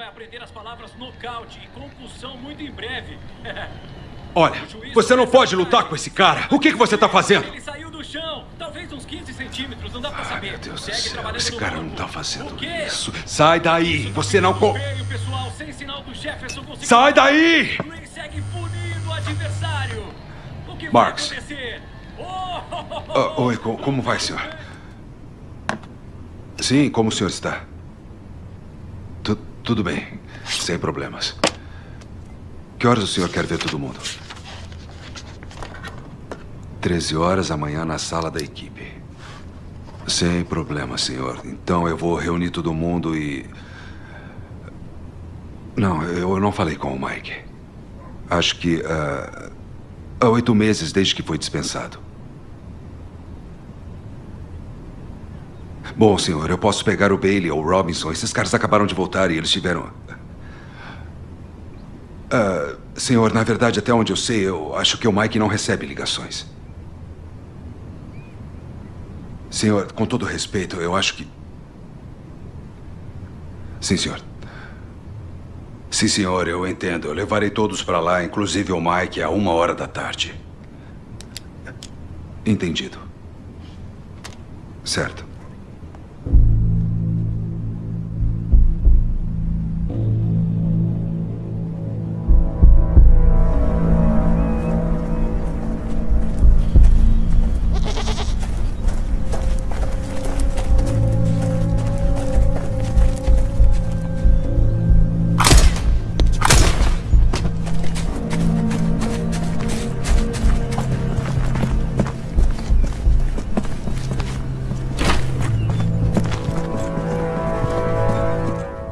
vai aprender as palavras nocaute e compulsão muito em breve. Olha, você não pode lutar com esse cara. O que, que você tá fazendo? Ele saiu do chão, talvez uns 15 centímetros, não dá pra Ai, saber. meu Deus do céu, esse cara não tá fazendo isso. Sai daí, você não... Co... Feio, pessoal, sem sinal do Jefferson conseguiu- Sai daí! Green segue punindo o adversário. O que Marks. vai acontecer? Oh, Ah, oi, co- como vai, senhor? Sim, como o senhor está? Tu- tudo bem, sem problemas. Que horas o senhor quer ver todo mundo? 13 horas amanhã na sala da equipe. Sem problema, senhor. Então eu vou reunir todo mundo e. Não, eu não falei com o Mike. Acho que. ah, há oito meses desde que foi dispensado. Bom, senhor, eu posso pegar o Bailey ou o Robinson. Esses caras acabaram de voltar e eles tiveram. Ah, senhor, na verdade, até onde eu sei, eu acho que o Mike não recebe ligações. Senhor, com todo respeito, eu acho que. Sim, senhor. Sim, senhor, eu entendo. Eu levarei todos para lá, inclusive o Mike, a uma hora da tarde. Entendido. Certo.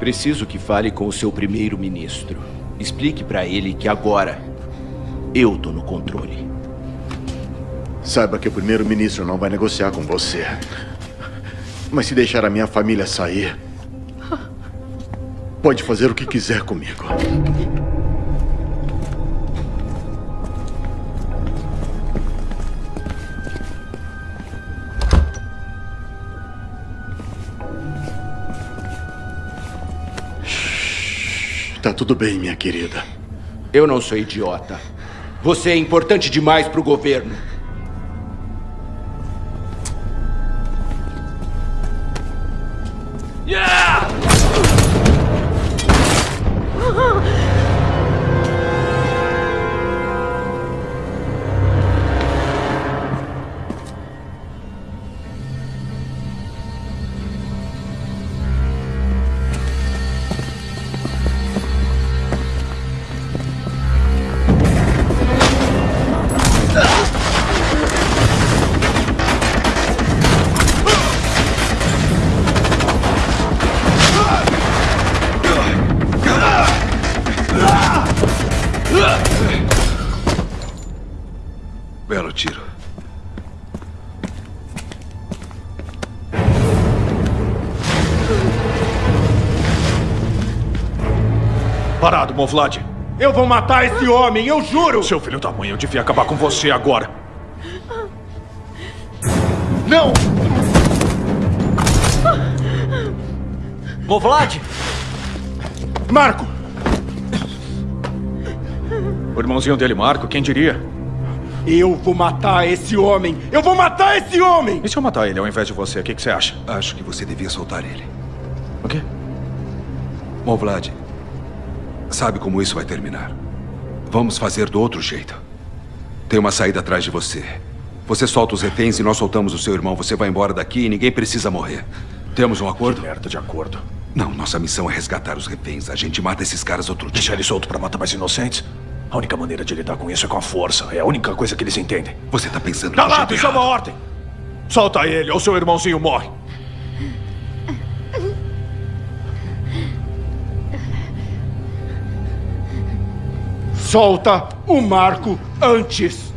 Preciso que fale com o seu primeiro-ministro. Explique pra ele que agora eu tô no controle. Saiba que o primeiro-ministro não vai negociar com você. Mas se deixar a minha família sair, pode fazer o que quiser comigo. Tá tudo bem, minha querida. Eu não sou idiota. Você é importante demais pro governo. Movlad. Eu vou matar esse homem, eu juro! Seu filho da mãe, eu devia acabar com você agora. Não! Movlad! Marco! O irmãozinho dele, Marco, quem diria? Eu vou matar esse homem! Eu vou matar esse homem! E se eu matar ele ao invés de você, o que, que você acha? Acho que você devia soltar ele. O quê? Bom, Vlad, sabe como isso vai terminar. Vamos fazer do outro jeito. Tem uma saída atrás de você. Você solta os reféns e nós soltamos o seu irmão. Você vai embora daqui e ninguém precisa morrer. Temos um acordo? Merda de acordo. Não, nossa missão é resgatar os reféns. A gente mata esses caras outro dia. Deixar ele solto pra matar mais inocentes? A única maneira de lidar com isso é com a força. É a única coisa que eles entendem. Você tá pensando do lá, jeito isso é uma ordem. Solta ele ou seu irmãozinho morre. Solta o Marco antes!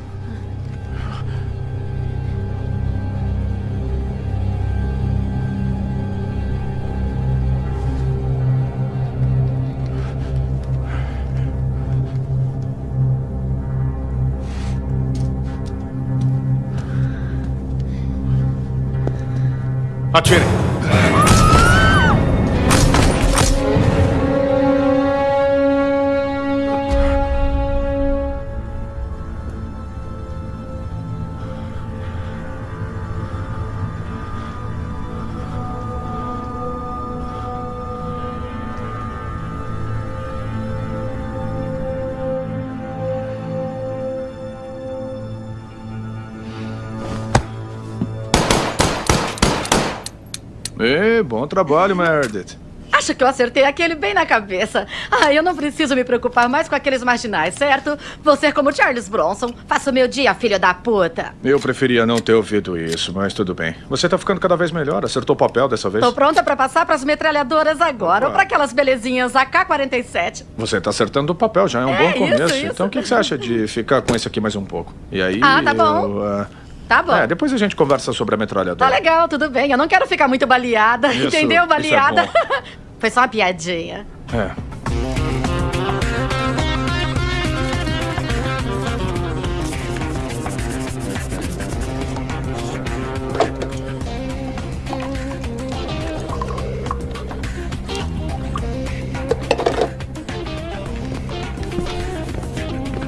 Trabalho, Meredith. Acho que eu acertei aquele bem na cabeça. Ah, eu não preciso me preocupar mais com aqueles marginais, certo? Vou ser como Charles Bronson. Faça o meu dia, filho da puta. Eu preferia não ter ouvido isso, mas tudo bem. Você tá ficando cada vez melhor. Acertou o papel dessa vez? Tô pronta pra passar pras metralhadoras agora, Opa. ou pra aquelas belezinhas AK-47. Você tá acertando o papel, já é um É, bom isso, começo. isso. Então o que que você acha de ficar com esse aqui mais um pouco? E aí. Ah, tá bom. eu, ah, Tá bom. É, depois a gente conversa sobre a metralhadora. Tá legal, tudo bem. Eu não quero ficar muito baleada, Isso- entendeu? isso é Baleada. bom. Foi só uma piadinha. É.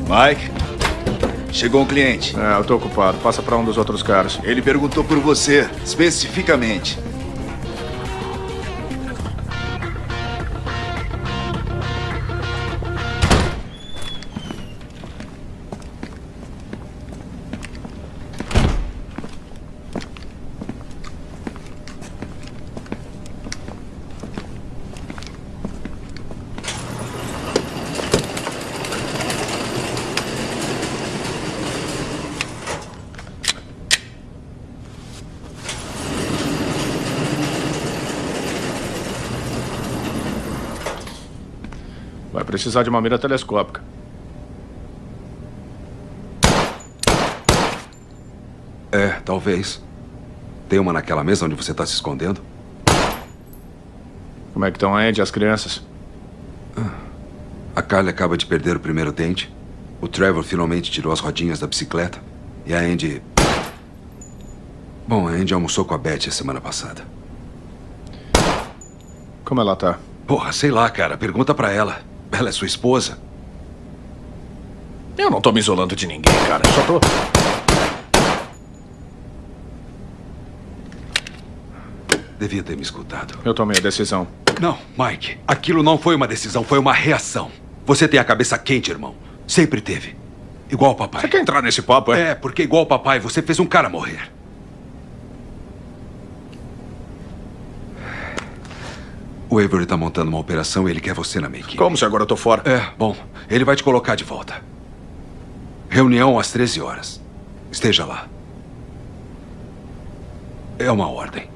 Mike, chegou um cliente. É, eu tô ocupado. Passa pra um dos outros caras. Ele perguntou por você, especificamente. Precisar de uma mira telescópica. É, talvez. Tem uma naquela mesa onde você está se escondendo? Como é que estão, Andy, as crianças? A Carly acaba de perder o primeiro dente. O Trevor finalmente tirou as rodinhas da bicicleta. E a Andy. Bom, a Andy almoçou com a Beth a semana passada. Como ela tá? Porra, sei lá, cara. Pergunta pra ela. Ela é sua esposa. Eu não tô me isolando de ninguém, cara. Eu só tô. Devia ter me escutado. Eu tomei a decisão. Não, Mike. Aquilo não foi uma decisão, foi uma reação. Você tem a cabeça quente, irmão. Sempre teve. Igual o papai. Você quer entrar nesse papo, é? É, porque igual o papai, você fez um cara morrer. O Avery tá montando uma operação e ele quer você na minha equipe. Como se agora eu tô fora? É, bom, ele vai te colocar de volta. Reunião às 13 horas. Esteja lá. É uma ordem.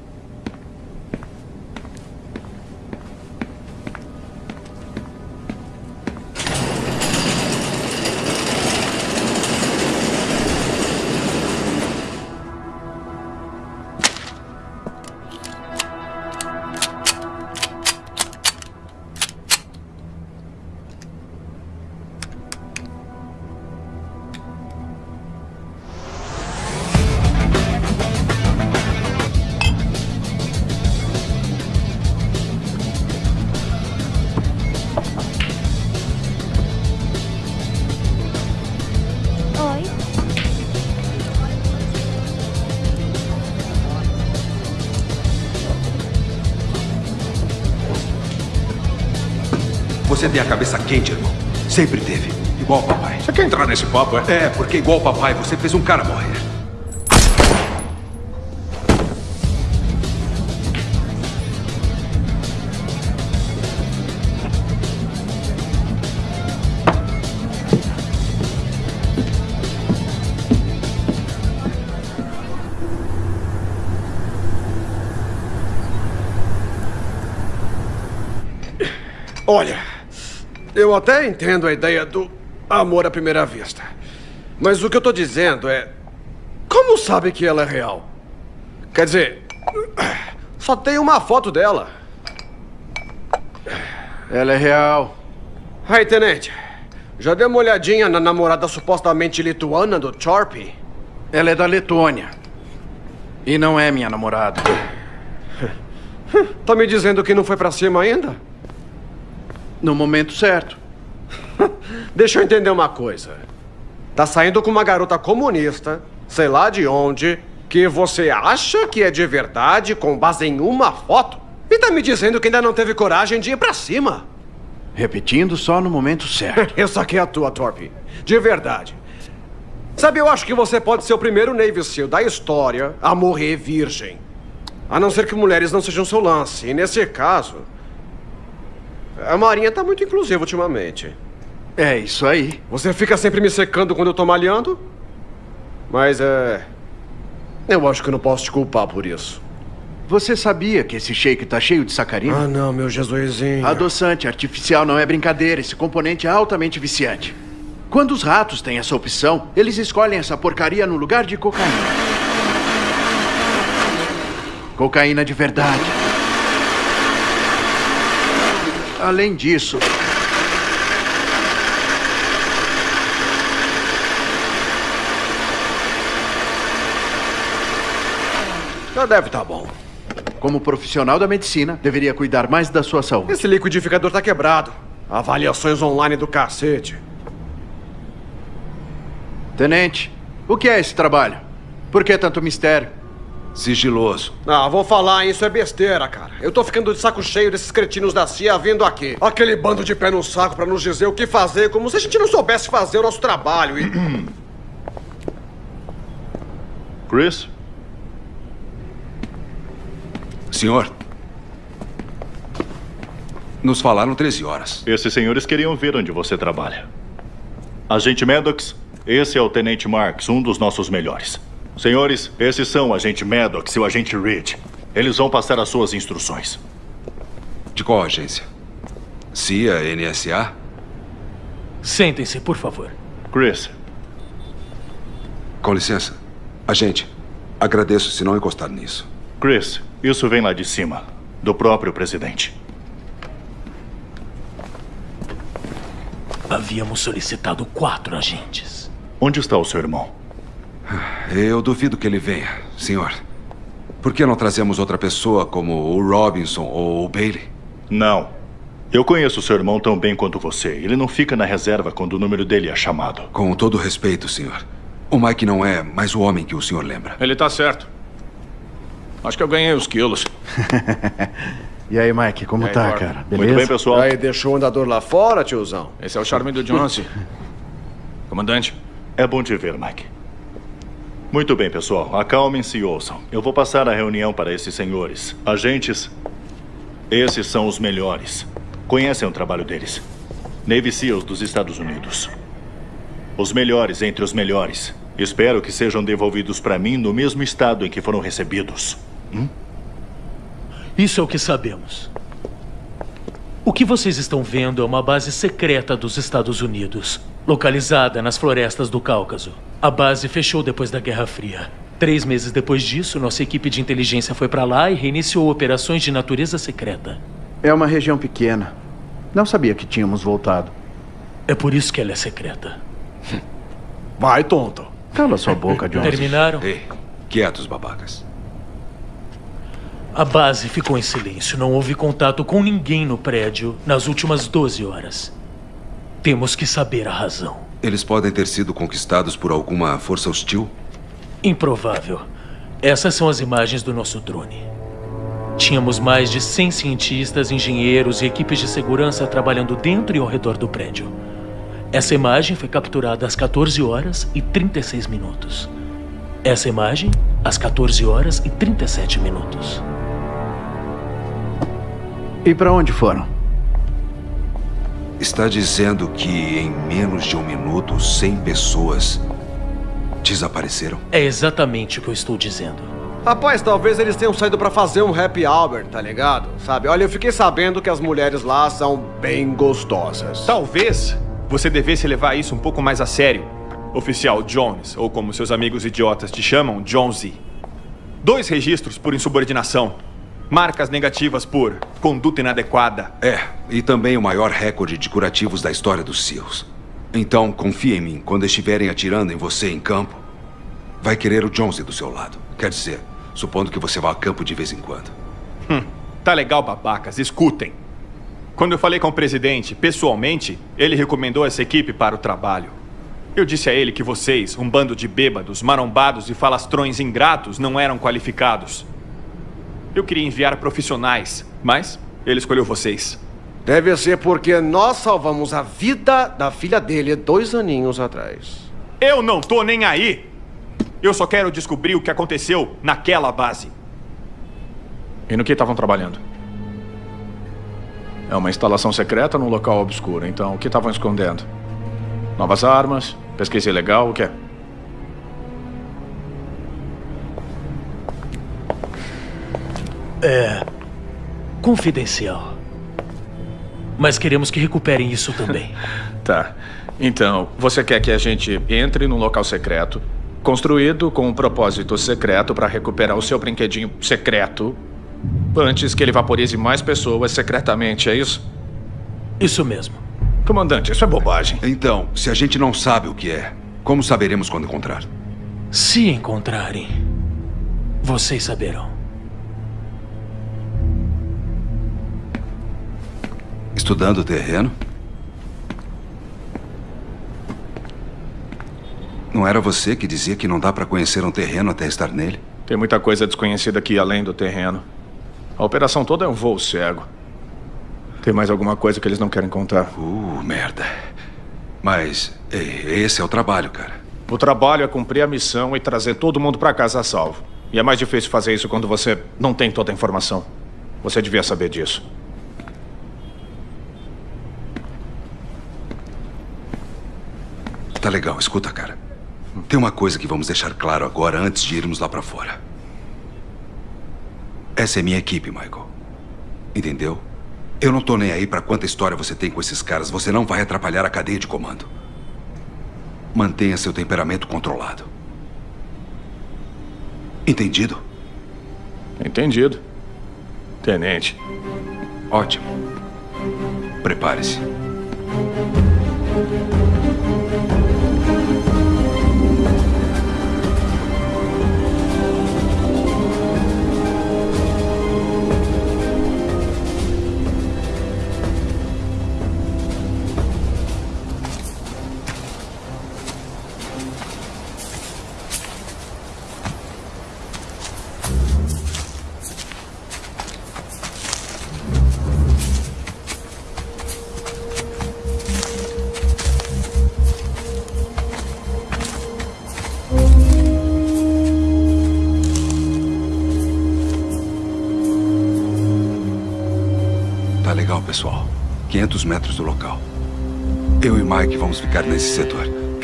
Você tem a cabeça quente, irmão. Sempre teve. Igual papai. Você quer entrar nesse papo, é? É, porque igual papai, você fez um cara morrer. Olha, eu até entendo a ideia do amor à primeira vista. Mas o que eu tô dizendo é. Como sabe que ela é real? Quer dizer, só tem uma foto dela. Ela é real. Aí, tenente, já deu uma olhadinha na namorada supostamente lituana do Chorpy? Ela é da Letônia. E não é minha namorada. Tá me dizendo que não foi pra cima ainda? No momento certo. Deixa eu entender uma coisa. Tá saindo com uma garota comunista, sei lá de onde, que você acha que é de verdade com base em uma foto? E tá me dizendo que ainda não teve coragem de ir pra cima? Repetindo só no momento certo. Essa aqui é a tua, Torp. De verdade. Sabe, eu acho que você pode ser o primeiro Navy SEAL da história a morrer virgem. A não ser que mulheres não sejam seu lance. E nesse caso. A Marinha tá muito inclusiva ultimamente. É isso aí. Você fica sempre me secando quando eu tô malhando? Mas é. Eu acho que não posso te culpar por isso. Você sabia que esse shake tá cheio de sacarina? Ah, não, meu Jesusinho. Adoçante artificial não é brincadeira. Esse componente é altamente viciante. Quando os ratos têm essa opção, eles escolhem essa porcaria no lugar de cocaína. Cocaína de verdade. Além disso, Já deve tá bom. como profissional da medicina, deveria cuidar mais da sua saúde. Esse liquidificador tá quebrado. Avaliações online do cacete. Tenente, o que é esse trabalho? Por que tanto mistério? Sigiloso. Ah, vou falar, isso é besteira, cara. Eu tô ficando de saco cheio desses cretinos da CIA vindo aqui. Aquele bando de pé no saco pra nos dizer o que fazer, como se a gente não soubesse fazer o nosso trabalho e... Chris? Senhor. Nos falaram 13 horas. Esses senhores queriam ver onde você trabalha. Agente Maddox, esse é o Tenente Marks, um dos nossos melhores. Senhores, esses são o Agente Maddox e o Agente Reed. Eles vão passar as suas instruções. De qual agência? CIA, NSA? Sentem-se, por favor. Chris, Com licença. Agente, agradeço se não encostar nisso. Chris, isso vem lá de cima, do próprio presidente. Havíamos solicitado quatro agentes. Onde está o seu irmão? Eu duvido que ele venha, senhor. Por que não trazemos outra pessoa como o Robinson ou o Bailey? Não. Eu conheço seu irmão tão bem quanto você. Ele não fica na reserva quando o número dele é chamado. Com todo respeito, senhor. O Mike não é mais o homem que o senhor lembra. Ele tá certo. Acho que eu ganhei os quilos. E aí, Mike, como aí, tá, Gordon? cara? Beleza? pessoal. Aí, deixou o andador lá fora, tiozão? Esse é o charme do Jonesy. Comandante. É bom te ver, Mike. Muito bem, pessoal. Acalmem-se e ouçam. Eu vou passar a reunião para esses senhores. Agentes, esses são os melhores. Conhecem o trabalho deles. Navy SEALs dos Estados Unidos. Os melhores entre os melhores. Espero que sejam devolvidos para mim no mesmo estado em que foram recebidos. Hum? Isso é o que sabemos. O que vocês estão vendo é uma base secreta dos Estados Unidos, localizada nas florestas do Cáucaso. A base fechou depois da Guerra Fria. Três meses depois disso, nossa equipe de inteligência foi para lá e reiniciou operações de natureza secreta. É uma região pequena. Não sabia que tínhamos voltado. É por isso que ela é secreta. Vai, tonto. Cala sua boca, Jones. Terminaram? Ei, quietos, babacas. A base ficou em silêncio. Não houve contato com ninguém no prédio nas últimas 12 horas. Temos que saber a razão. Eles podem ter sido conquistados por alguma força hostil? Improvável. Essas são as imagens do nosso drone. Tínhamos mais de 100 cientistas, engenheiros e equipes de segurança trabalhando dentro e ao redor do prédio. Essa imagem foi capturada às 14 horas e 36 minutos. Essa imagem, às 14 horas e 37 minutos. E para onde foram? Está dizendo que em menos de um minuto, 100 pessoas desapareceram? É exatamente o que eu estou dizendo. Rapaz, talvez eles tenham saído pra fazer um happy hour, tá ligado? Sabe? Olha, eu fiquei sabendo que as mulheres lá são bem gostosas. Talvez você devesse levar isso um pouco mais a sério, oficial Jones, ou como seus amigos idiotas te chamam, Jonesy. Dois registros por insubordinação. Marcas negativas por conduta inadequada. É, e também o maior recorde de curativos da história dos SEALs. Então, confie em mim. Quando estiverem atirando em você em campo, vai querer o Jonesy do seu lado. Quer dizer, supondo que você vá a campo de vez em quando. Hum, tá legal, babacas. Escutem. Quando eu falei com o presidente, pessoalmente, ele recomendou essa equipe para o trabalho. Eu disse a ele que vocês, um bando de bêbados, marombados e falastrões ingratos, não eram qualificados. Eu queria enviar profissionais, mas ele escolheu vocês. Deve ser porque nós salvamos a vida da filha dele dois aninhos atrás. Eu não tô nem aí! Eu só quero descobrir o que aconteceu naquela base. E no que estavam trabalhando? É uma instalação secreta num local obscuro, então o que estavam escondendo? Novas armas? Pesquisa ilegal? O que é? É. confidencial. Mas queremos que recuperem isso também. Tá. Então, você quer que a gente entre num local secreto, construído com um propósito secreto para recuperar o seu brinquedinho secreto antes que ele vaporize mais pessoas secretamente, é isso? Isso mesmo. Comandante, isso é bobagem. Então, se a gente não sabe o que é, como saberemos quando encontrar? Se encontrarem, vocês saberão. Estudando o terreno? Não era você que dizia que não dá para conhecer um terreno até estar nele? Tem muita coisa desconhecida aqui além do terreno. A operação toda é um voo cego. Tem mais alguma coisa que eles não querem contar? Uh, merda. Mas ei, esse é o trabalho, cara. O trabalho é cumprir a missão e trazer todo mundo para casa a salvo. E é mais difícil fazer isso quando você não tem toda a informação. Você devia saber disso. Tá legal, escuta, cara. Tem uma coisa que vamos deixar claro agora antes de irmos lá pra fora. Essa é minha equipe, Michael. Entendeu? Eu não tô nem aí pra quanta história você tem com esses caras. Você não vai atrapalhar a cadeia de comando. Mantenha seu temperamento controlado. Entendido? Entendido. Tenente. Ótimo. Prepare-se.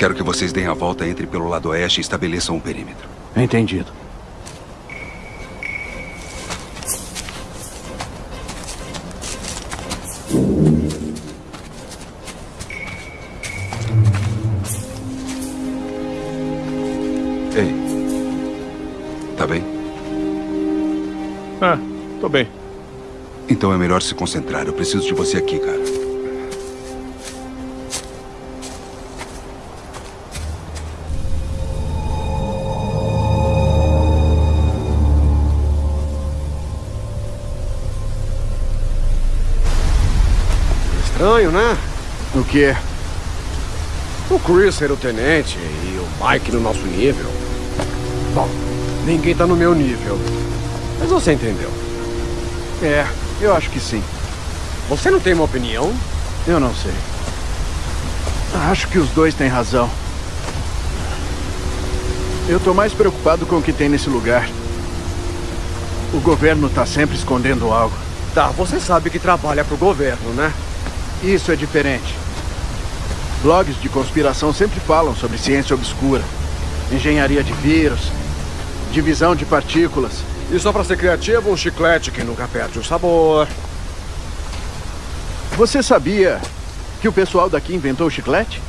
Quero que vocês deem a volta, entrem pelo lado oeste e estabeleçam um perímetro. Entendido. Ei. Tá bem? Ah, tô bem. Então é melhor se concentrar. Eu preciso de você aqui, cara. Estranho, né? O quê? O Chris ser o tenente e o Mike no nosso nível. Bom, ninguém tá no meu nível. Mas você entendeu. É, eu acho que sim. Você não tem uma opinião? Eu não sei. Acho que os dois têm razão. Eu tô mais preocupado com o que tem nesse lugar. O governo tá sempre escondendo algo. Tá, você sabe que trabalha pro governo, né? Isso é diferente. Blogs de conspiração sempre falam sobre ciência obscura, engenharia de vírus, divisão de partículas. E só pra ser criativo, um chiclete que nunca perde o sabor. Você sabia que o pessoal daqui inventou o chiclete?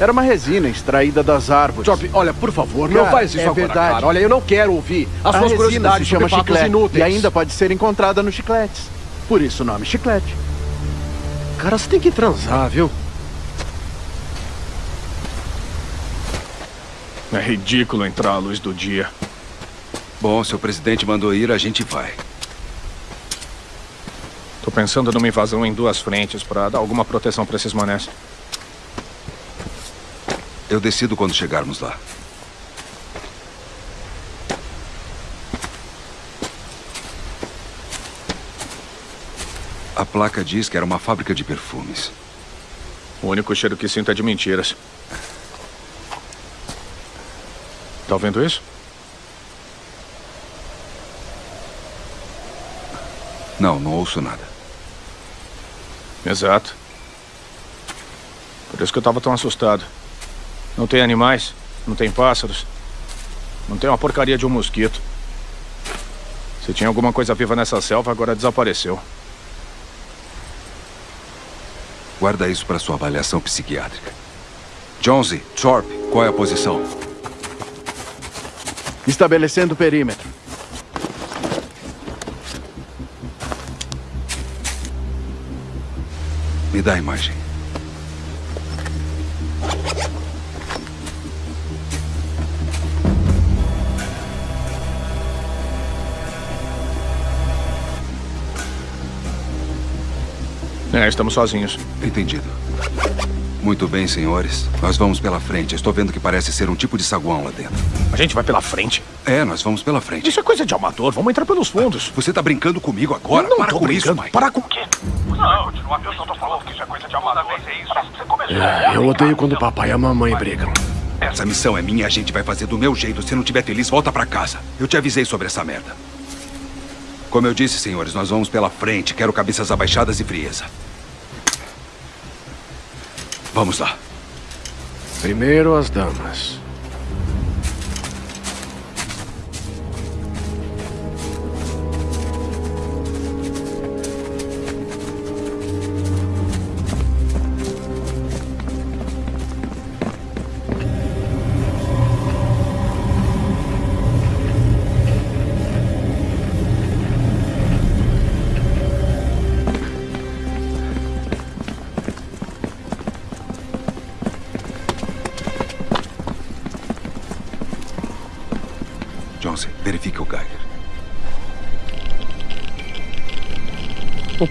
Era uma resina extraída das árvores. Job, olha, por favor, Cara, não faz isso é agora, verdade. cara. Olha, eu não quero ouvir as a suas resina curiosidades se chama chiclete inúteis. e ainda pode ser encontrada nos chicletes. Por isso o nome chiclete. Cara, você tem que transar, viu? É ridículo entrar à luz do dia. Bom, se o presidente mandou ir, a gente vai. Tô pensando numa invasão em duas frentes para dar alguma proteção para esses manés. Eu decido quando chegarmos lá. A placa diz que era uma fábrica de perfumes. O único cheiro que sinto é de mentiras. Tá ouvindo isso? Não, não ouço nada. Exato. Por isso que eu tava tão assustado. Não tem animais, não tem pássaros, não tem uma porcaria de um mosquito. Se tinha alguma coisa viva nessa selva, agora desapareceu. Guarda isso para sua avaliação psiquiátrica. Jonesy, Thorpe, qual é a posição? Estabelecendo o perímetro. Me dá a imagem. É, estamos sozinhos. Entendido. Muito bem, senhores. Nós vamos pela frente. Estou vendo que parece ser um tipo de saguão lá dentro. A gente vai pela frente? É, nós vamos pela frente. Isso é coisa de amador. Vamos entrar pelos fundos. Você tá brincando comigo agora? Eu não Para tô com brincando. isso, Mike. Para com o quê? Não. Eu só tô falando que isso é coisa de amador. É isso. Você começou. É, eu odeio quando o papai e a mamãe brigam. Essa missão é minha e a gente vai fazer do meu jeito. Se não estiver feliz, volta pra casa. Eu te avisei sobre essa merda. Como eu disse, senhores, nós vamos pela frente. Quero cabeças abaixadas e frieza. Vamos lá. Primeiro as damas.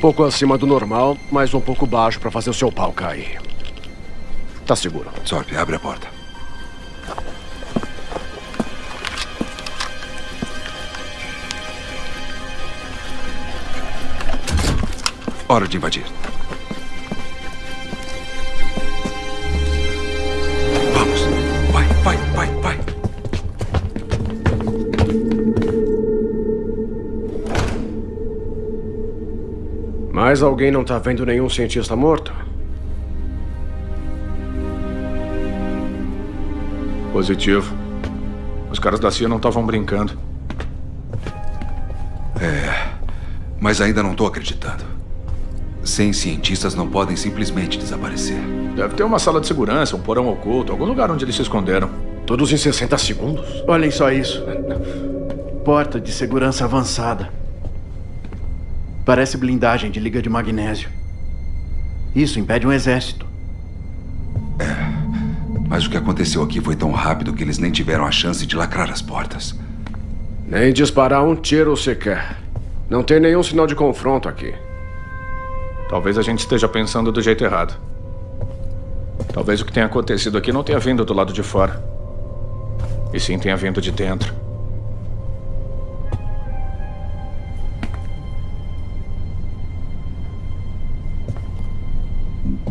Pouco acima do normal, mas um pouco baixo para fazer o seu pau cair. Tá seguro. Sorte, abre a porta. Hora de invadir. Mas alguém não tá vendo nenhum cientista morto? Positivo. Os caras da CIA não estavam brincando. É, mas ainda não tô acreditando. Sem cientistas não podem simplesmente desaparecer. Deve ter uma sala de segurança, um porão oculto, algum lugar onde eles se esconderam. Todos em 60 segundos? Olhem só isso. Porta de segurança avançada. Parece blindagem de liga de magnésio. Isso impede um exército. Mas o que aconteceu aqui foi tão rápido que eles nem tiveram a chance de lacrar as portas. Nem disparar um tiro sequer. Não tem nenhum sinal de confronto aqui. Talvez a gente esteja pensando do jeito errado. Talvez o que tenha acontecido aqui não tenha vindo do lado de fora. E sim tenha vindo de dentro.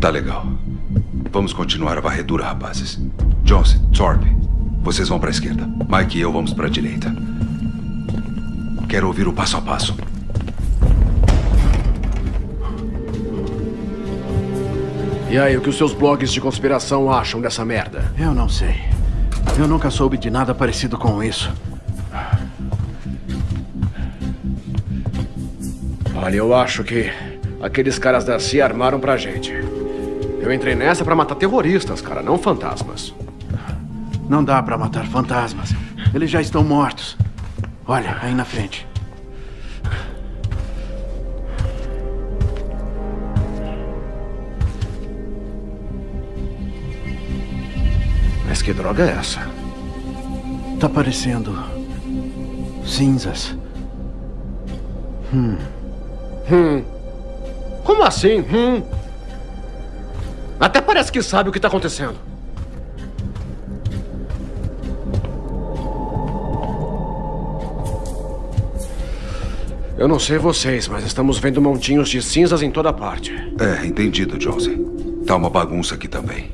Tá legal. Vamos continuar a varredura, rapazes. Jones, Thorpe, vocês vão pra esquerda. Mike e eu vamos pra direita. Quero ouvir o passo a passo. E aí, o que os seus blogs de conspiração acham dessa merda? Eu não sei. Eu nunca soube de nada parecido com isso. Olha, eu acho que aqueles caras da CIA armaram pra gente. Eu entrei nessa pra matar terroristas, cara, não fantasmas. Não dá pra matar fantasmas. Eles já estão mortos. Olha, aí na frente. Mas que droga é essa? Tá parecendo. cinzas. Hum. Hum. Como assim? Hum. Até parece que sabe o que tá acontecendo. Eu não sei vocês, mas estamos vendo montinhos de cinzas em toda parte. É, entendido, Jonesy. Tá uma bagunça aqui também.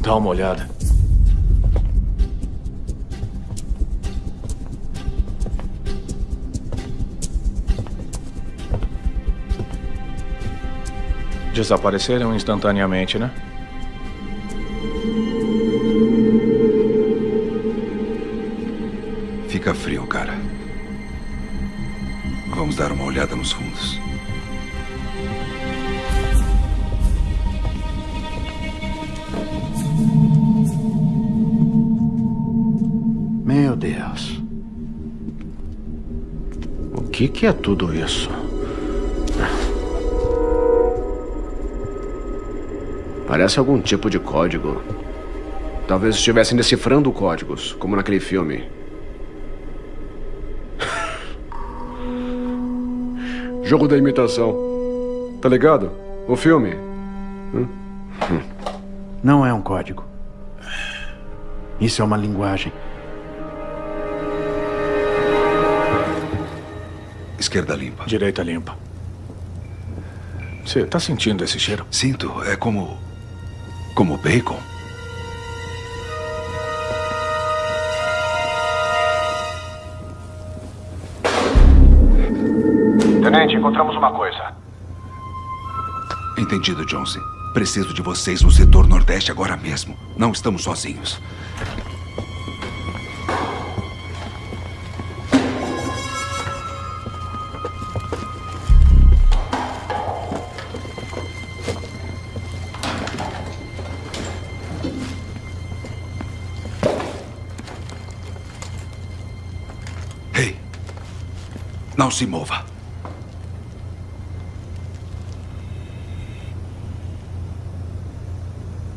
Dá uma olhada. Desapareceram instantaneamente, né? Fica frio, cara. Vamos dar uma olhada nos fundos. Meu Deus. O que, que é tudo isso? Parece algum tipo de código. Talvez estivessem decifrando códigos, como naquele filme. Jogo da imitação. Tá ligado? O filme. Hum? Não é um código. Isso é uma linguagem. Esquerda limpa. Direita limpa. Você tá sentindo esse cheiro? Sinto. É como. Como bacon. Tenente, encontramos uma coisa. Entendido, Johnson. Preciso de vocês no setor nordeste agora mesmo. Não estamos sozinhos. Se mova.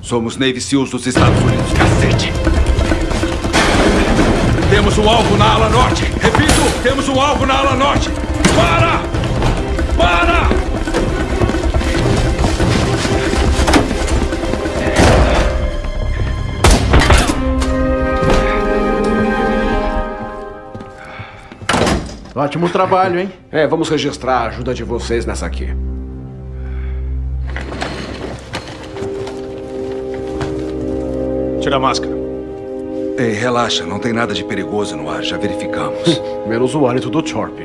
Somos Navy SEALs dos Estados Unidos, cacete! Temos um alvo na ala norte! Repito, temos um alvo na ala norte! Para! Para! Ótimo trabalho, hein? É, vamos registrar a ajuda de vocês nessa aqui. Tira a máscara. Ei, relaxa, não tem nada de perigoso no ar, já verificamos. Menos o hálito do Chorp.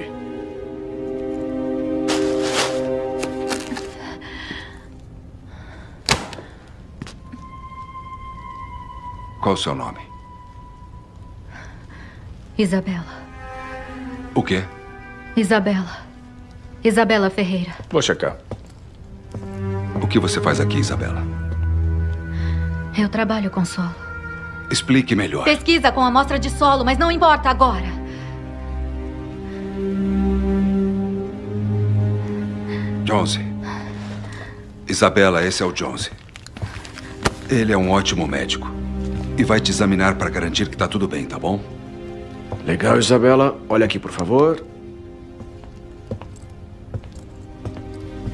Qual o seu nome? Isabela. O quê? Isabela. Isabela Ferreira. Vou checar. O que você faz aqui, Isabela? Eu trabalho com solo. Explique melhor. Pesquisa com amostra de solo, mas não importa agora. Jonesy. Isabela, esse é o Jonesy. Ele é um ótimo médico. E vai te examinar para garantir que tá tudo bem, tá bom? Legal, Isabela. Olha aqui, por favor.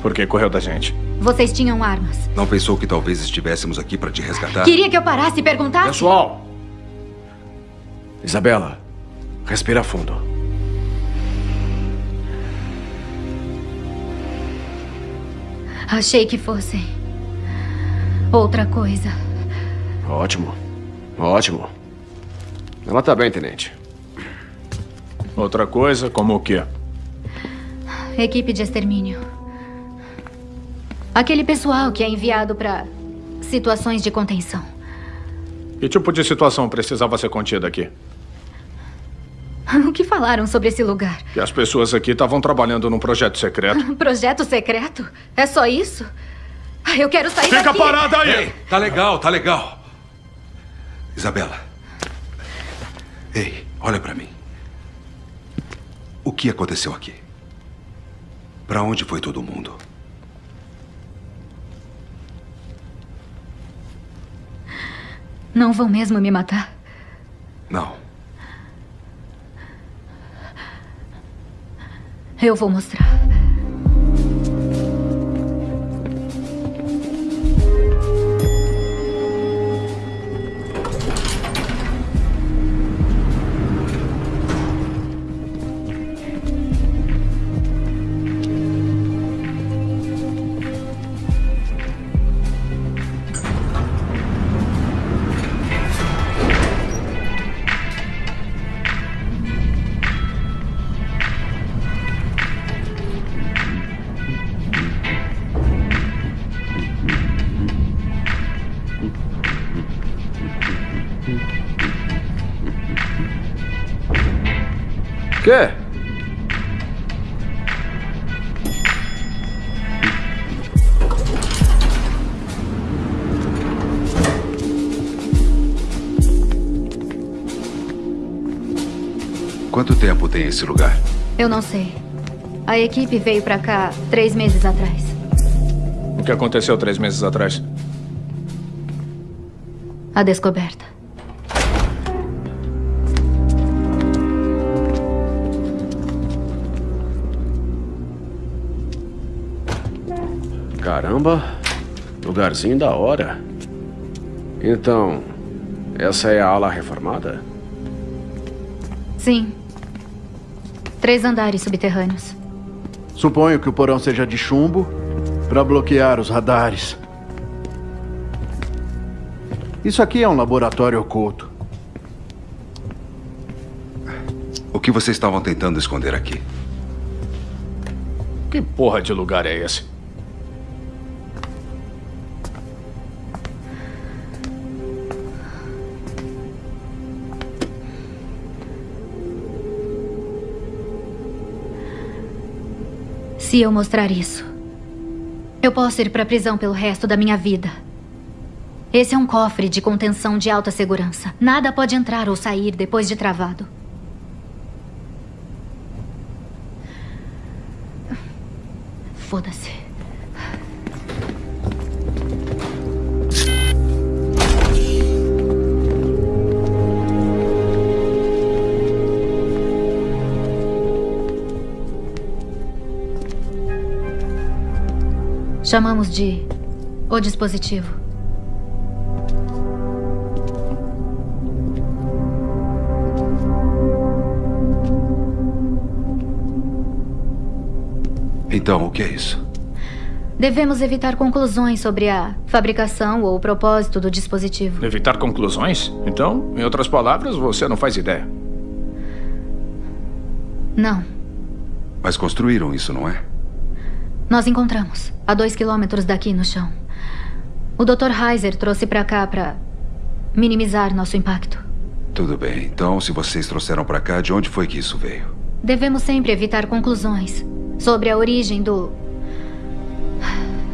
Por que correu da gente? Vocês tinham armas. Não pensou que talvez estivéssemos aqui para te resgatar? Queria que eu parasse e perguntasse? Pessoal! Isabela, respira fundo. Achei que fossem. Outra coisa. Ótimo. Ótimo. Ela tá bem, tenente. Outra coisa, como o quê? Equipe de extermínio. Aquele pessoal que é enviado para situações de contenção. Que tipo de situação precisava ser contida aqui? O que falaram sobre esse lugar? Que as pessoas aqui estavam trabalhando num projeto secreto. Projeto secreto? É só isso? Ah, Eu quero sair Fica daqui. parada aí! Ei, tá legal, tá legal. Isabela. Ei, olha para mim. O que aconteceu aqui? Para onde foi todo mundo? Não vão mesmo me matar? Não. Eu vou mostrar. Tem esse lugar? Eu não sei. A equipe veio pra cá três meses atrás. O que aconteceu três meses atrás? A descoberta. Caramba, lugarzinho da hora. Então, essa é a ala reformada? Sim. Três andares subterrâneos. Suponho que o porão seja de chumbo para bloquear os radares. Isso aqui é um laboratório oculto. O que vocês estavam tentando esconder aqui? Que porra de lugar é esse? Se eu mostrar isso, eu posso ir para a prisão pelo resto da minha vida. Esse é um cofre de contenção de alta segurança. Nada pode entrar ou sair depois de travado. Foda-se. Chamamos de o dispositivo. Então, o que é isso? Devemos evitar conclusões sobre a fabricação ou o propósito do dispositivo. Evitar conclusões? Então, em outras palavras, você não faz ideia. Não. Mas construíram isso, não é? Nós encontramos, a dois quilômetros daqui no chão. O Dr. Heiser trouxe pra cá pra minimizar nosso impacto. Tudo bem. Então, se vocês trouxeram pra cá, de onde foi que isso veio? Devemos sempre evitar conclusões sobre a origem do.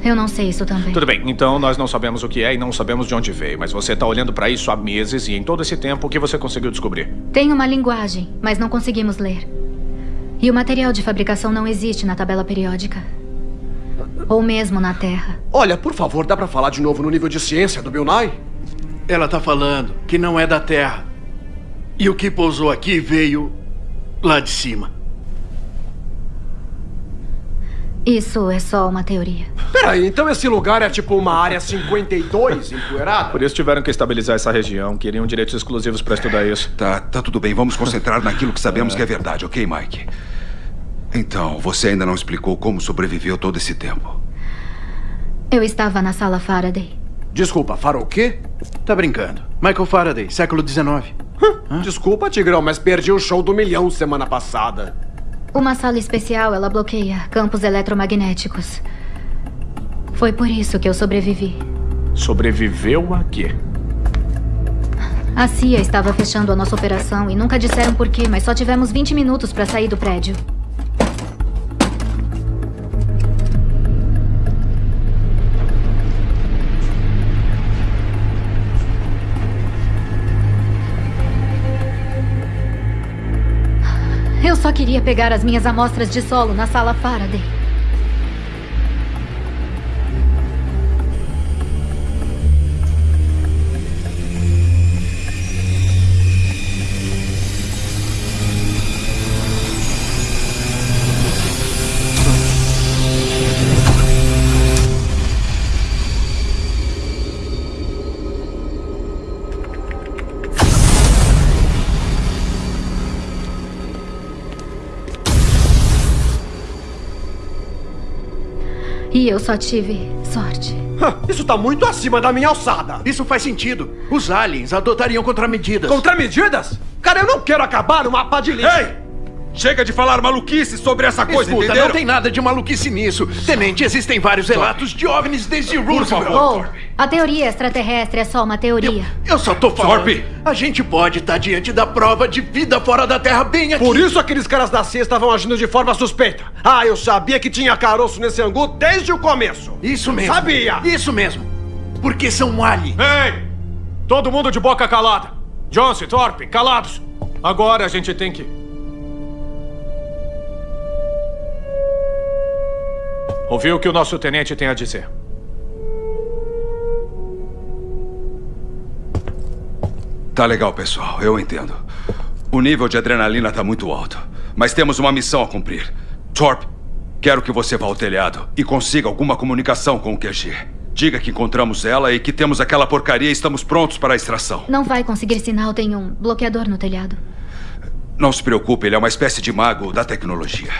Eu não sei isso também. Tudo bem, então nós não sabemos o que é e não sabemos de onde veio, mas você tá olhando pra isso há meses e em todo esse tempo o que você conseguiu descobrir? Tem uma linguagem, mas não conseguimos ler. E o material de fabricação não existe na tabela periódica. Ou mesmo na Terra. Olha, por favor, dá pra falar de novo no nível de ciência do Bill Nye? Ela tá falando que não é da Terra. E o que pousou aqui veio lá de cima. Isso é só uma teoria. Peraí, então esse lugar é tipo uma área 52 empoeirada? Por isso tiveram que estabilizar essa região. Queriam direitos exclusivos pra estudar isso. Tá, tá tudo bem. Vamos concentrar naquilo que sabemos que é verdade, ok, Mike? Então, você ainda não explicou como sobreviveu todo esse tempo. Eu estava na sala Faraday. Desculpa, Faraday o quê? Tá brincando. Michael Faraday, século XIX. Desculpa, Tigrão, mas perdi o show do milhão semana passada. Uma sala especial, ela bloqueia campos eletromagnéticos. Foi por isso que eu sobrevivi. Sobreviveu a quê? A CIA estava fechando a nossa operação e nunca disseram por quê, mas só tivemos 20 minutos para sair do prédio. Só queria pegar as minhas amostras de solo na sala Faraday. E eu só tive sorte. Isso tá muito acima da minha alçada. Isso faz sentido. Os aliens adotariam contramedidas. Contramedidas? Cara, eu não quero acabar numa pá de lixo. Ei! Chega de falar maluquice sobre essa coisa, Escuta, entenderam? não tem nada de maluquice nisso. Tenente, existem vários relatos de OVNIs desde Roosevelt. Oh, a teoria extraterrestre é só uma teoria. Eu só tô falando. Thorpe. A gente pode estar diante da prova de vida fora da Terra bem aqui. Por isso aqueles caras da CIA estavam agindo de forma suspeita. Ah, eu sabia que tinha caroço nesse angu desde o começo. Isso mesmo. Sabia. Isso mesmo. Porque são aliens. Ei! Todo mundo de boca calada. Johnson, Thorpe, calados. Agora a gente tem que... Ouvir o que o nosso tenente tem a dizer. Tá legal, pessoal. Eu entendo. O nível de adrenalina tá muito alto. Mas temos uma missão a cumprir. Thorpe, quero que você vá ao telhado e consiga alguma comunicação com o QG. Diga que encontramos ela e que temos aquela porcaria e estamos prontos para a extração. Não vai conseguir sinal, tem um bloqueador no telhado. Não se preocupe, ele é uma espécie de mago da tecnologia.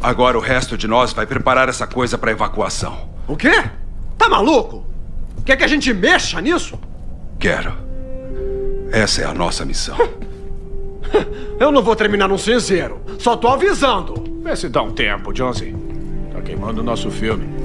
Agora o resto de nós vai preparar essa coisa para evacuação. O quê? Tá maluco? Quer que a gente mexa nisso? Quero. Essa é a nossa missão. Eu não vou terminar num cinzeiro. Só tô avisando. Vê se dá um tempo, Jonesy. Tá queimando o nosso filme.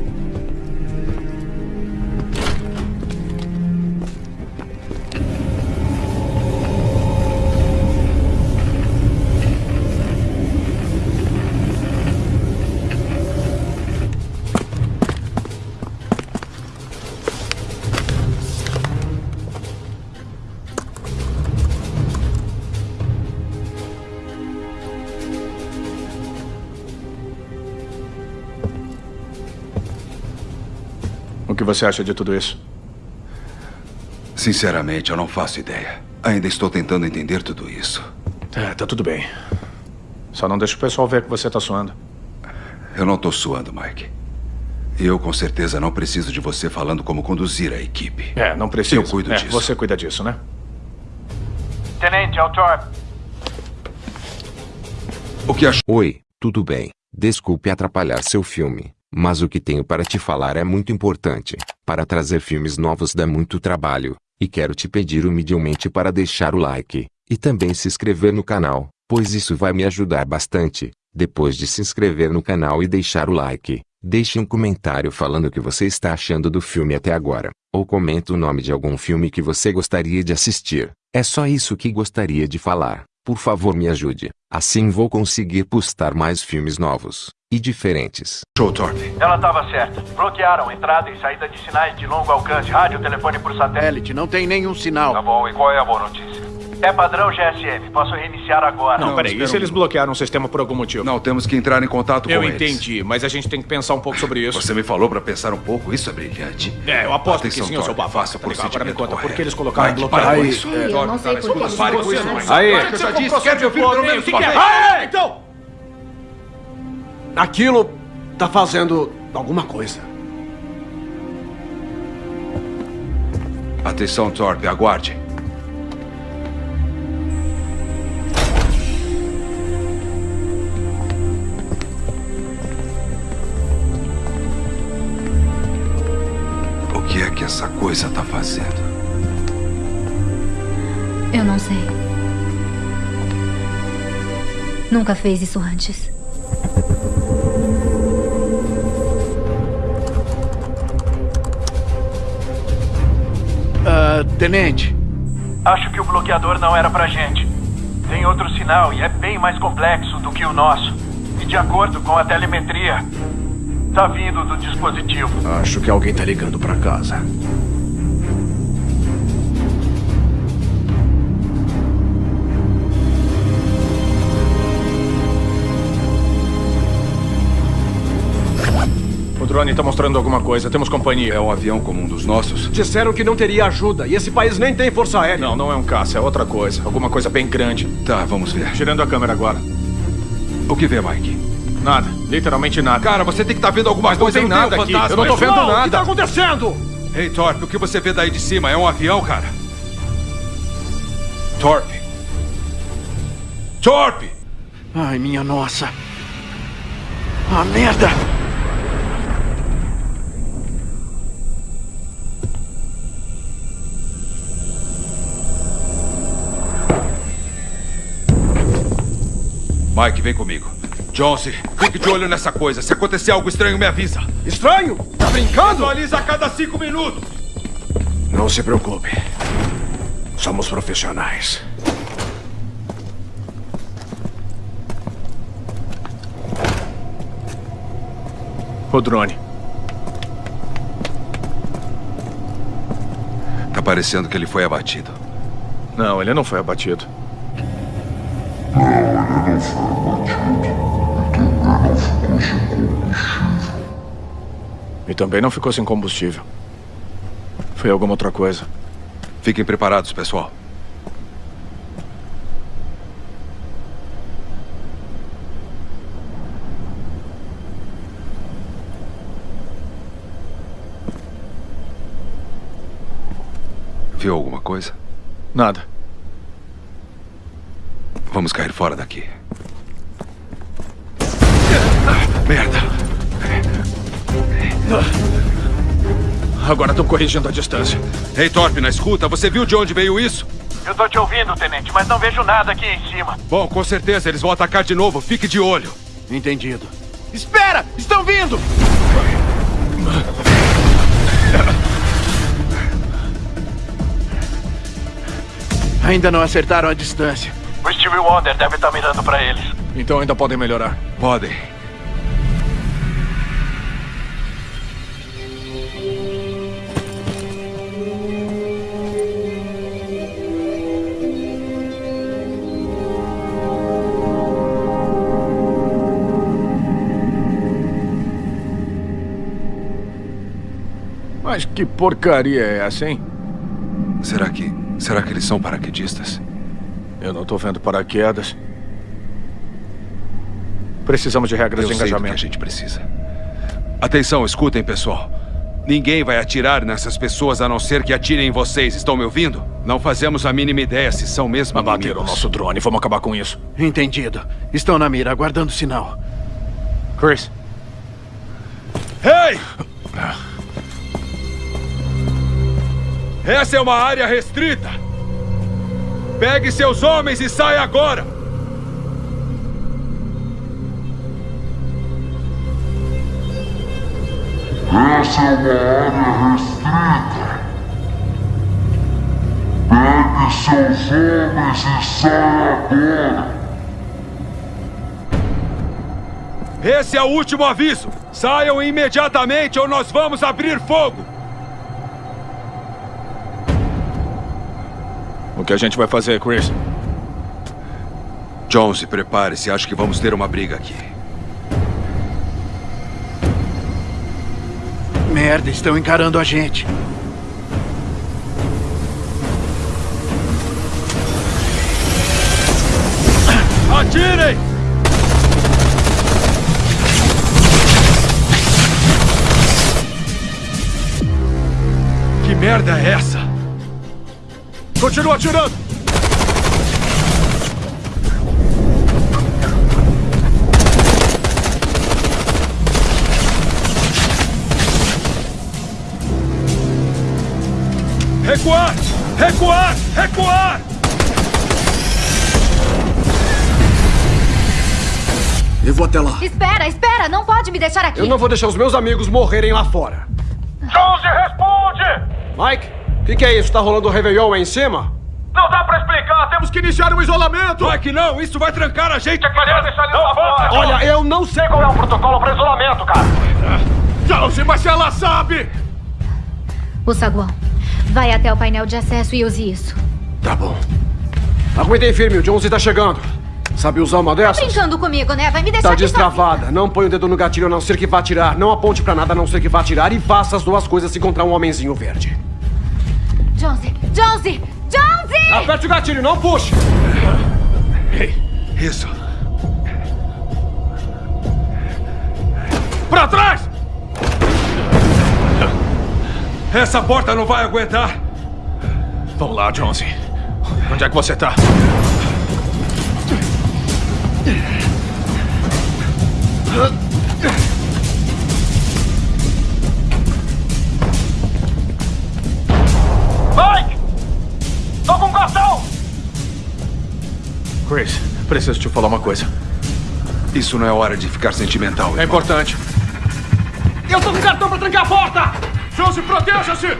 Você acha de tudo isso? Sinceramente, eu não faço ideia. Ainda estou tentando entender tudo isso. É, tá tudo bem. Só não deixa o pessoal ver que você tá suando. Eu não tô suando, Mike. E eu com certeza não preciso de você falando como conduzir a equipe. É, não precisa. Eu cuido É, disso. Você cuida disso, né? Tenente, o Thorpe. O que achou? Oi, tudo bem? Desculpe atrapalhar seu filme, mas o que tenho para te falar é muito importante. Para trazer filmes novos dá muito trabalho, e quero te pedir humildemente para deixar o like, e também se inscrever no canal, pois isso vai me ajudar bastante. Depois de se inscrever no canal e deixar o like, deixe um comentário falando o que você está achando do filme até agora, ou comenta o nome de algum filme que você gostaria de assistir. É só isso que gostaria de falar. Por favor me ajude. Assim vou conseguir postar mais filmes novos e diferentes. Show, Thorpe. Ela estava certa. Bloquearam entrada e saída de sinais de longo alcance, rádio, telefone por satélite. Não tem nenhum sinal. Tá bom, e qual é a boa notícia? É padrão GSM. Posso reiniciar agora. Não, peraí. E se eles bloquearam o sistema por algum motivo? Não, temos que entrar em contato Eu com eles. entendi, mas a gente tem que pensar um pouco sobre isso. Você me falou para pensar um pouco? Isso é brilhante. É, eu aposto Atenção, que sim, eu sou babaca. faça o tá? Agora me conta, por que eles colocaram Mike, bloqueio? Aí, isso. é, eu não sei por que Pare com isso. não Mike. Aí, eu já disse, quero me ouvir pelo menos uma o que vez. Ei, então! Aquilo tá fazendo alguma coisa. Atenção, Thorpe, aguarde. Que é que essa coisa tá fazendo? Eu não sei. Nunca fez isso antes. Ah, tenente. Acho que o bloqueador não era pra gente. Tem outro sinal e é bem mais complexo do que o nosso. E de acordo com a telemetria, tá vindo do dispositivo. Acho que alguém tá ligando pra casa. O drone tá mostrando alguma coisa. Temos companhia. É um avião como um dos nossos? Disseram que não teria ajuda e esse país nem tem força aérea. Não, não é um caça, é outra coisa. Alguma coisa bem grande. Tá, vamos ver. Girando a câmera agora. O que vê, Mike? Nada, literalmente nada. Cara, você tem que estar vendo alguma Mas coisa. não tem nada aqui. fantasma. Eu não tô vendo Pessoal, nada. O que tá acontecendo? Ei, Thorpe, o que você vê daí de cima? É um avião, cara? Thorpe. Thorpe! Ai, minha nossa. Ah, merda! Mike, vem comigo. Jonesy, fique de olho nessa coisa. Se acontecer algo estranho, me avisa. Estranho? Tá brincando? Atualiza a cada cinco minutos. Não se preocupe. Somos profissionais. O drone. Tá parecendo que ele foi abatido. Não, ele não foi abatido. Não, ele não foi E também não ficou sem combustível. Foi alguma outra coisa. Fiquem preparados, pessoal. Viu alguma coisa? Nada. Vamos cair fora daqui. Merda! Agora estão corrigindo a distância. Ei, Torp, na escuta, você viu de onde veio isso? Eu tô te ouvindo, tenente, mas não vejo nada aqui em cima. Bom, com certeza eles vão atacar de novo. Fique de olho. Entendido. Espera! Estão vindo! Ainda não acertaram a distância. O Steve Wonder deve estar mirando pra eles. Então ainda podem melhorar. Podem. Mas que porcaria é essa, hein? Será que... Será que eles são paraquedistas? Eu não tô vendo paraquedas. Precisamos de regras Eu de sei do que engajamento. a gente precisa. Atenção, escutem, pessoal. Ninguém vai atirar nessas pessoas a não ser que atirem em vocês. Estão me ouvindo? Não fazemos a mínima ideia se são mesmo Abateram o nosso drone. Vamos acabar com isso. Entendido. Estão na mira, aguardando sinal. Chris. Ei! Essa é uma área restrita. Pegue seus homens e saia agora. Essa é uma área restrita. Pegue seus homens e saia agora. Esse é o último aviso. Saiam imediatamente ou nós vamos abrir fogo. Que a gente vai fazer, Chris? Jones, prepare-se. Acho que vamos ter uma briga aqui. Merda, estão encarando a gente. Atirem! Que merda é essa? Continua atirando! Recuar! Recuar! Recuar! Eu vou até lá. Espera, espera! Não pode me deixar aqui! Eu não vou deixar os meus amigos morrerem lá fora. Jonesy, responde! Mike, que, que é isso? Tá rolando o Réveillon aí em cima? Não dá pra explicar, temos que iniciar um isolamento! Vai que não! Isso vai trancar a gente! Você queria deixar eles lá fora? Olha, eu não sei qual é o protocolo pra isolamento, cara! Jonesy, mas ela sabe! O saguão. Vai até o painel de acesso e use isso. Tá bom. Aguentei firme, o Jonesy tá chegando. Sabe usar uma Tá dessas? brincando comigo, né? Vai me deixar Tá destravada. Não põe o dedo no gatilho a não ser que vá atirar. Não aponte pra nada a não ser que vá atirar. E faça as duas coisas se encontrar um homenzinho verde. Jonesy! Jonesy! Jonesy! Aperte o gatilho, não puxe! Isso. Pra trás! Essa porta não vai aguentar. Vamos lá, Jonesy. Onde é que você tá? Chris, preciso te falar uma coisa. Isso não é hora de ficar sentimental. É importante. Eu tô com cartão pra trancar a porta! Josie, proteja-se!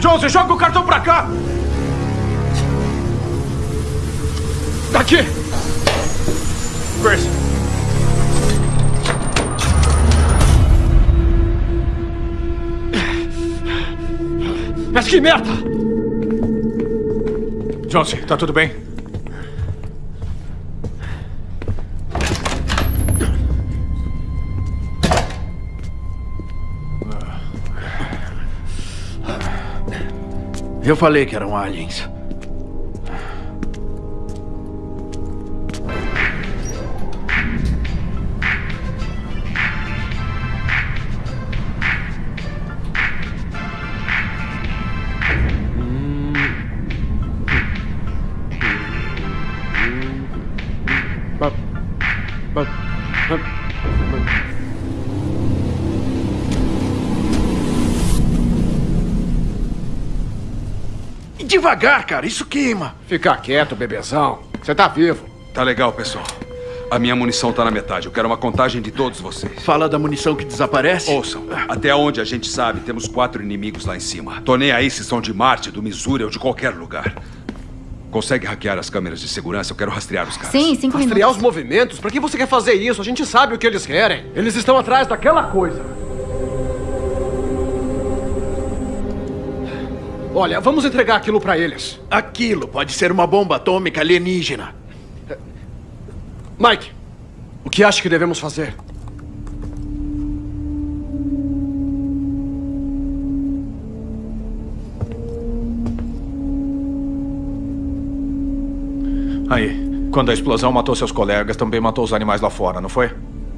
Josie, joga o cartão pra cá! Daqui! Grace. Mas que merda! Josie, tá tudo bem? Eu falei que eram aliens. Devagar, cara, isso queima. Fica quieto, bebezão. Você tá vivo. Tá legal, pessoal. A minha munição tá na metade. Eu quero uma contagem de todos vocês. Fala da munição que desaparece? Ouçam. Até onde a gente sabe, temos quatro inimigos lá em cima. Tô nem aí se são de Marte, do Missouri ou de qualquer lugar. Consegue hackear as câmeras de segurança? Eu quero rastrear os caras. Sim, cinco Rastrear minutos. os movimentos? Pra que você quer fazer isso? A gente sabe o que eles querem. Eles estão atrás daquela coisa. Olha, vamos entregar aquilo pra eles. Aquilo pode ser uma bomba atômica alienígena. Mike, o que acha que devemos fazer? Aí, quando a explosão matou seus colegas, também matou os animais lá fora, não foi?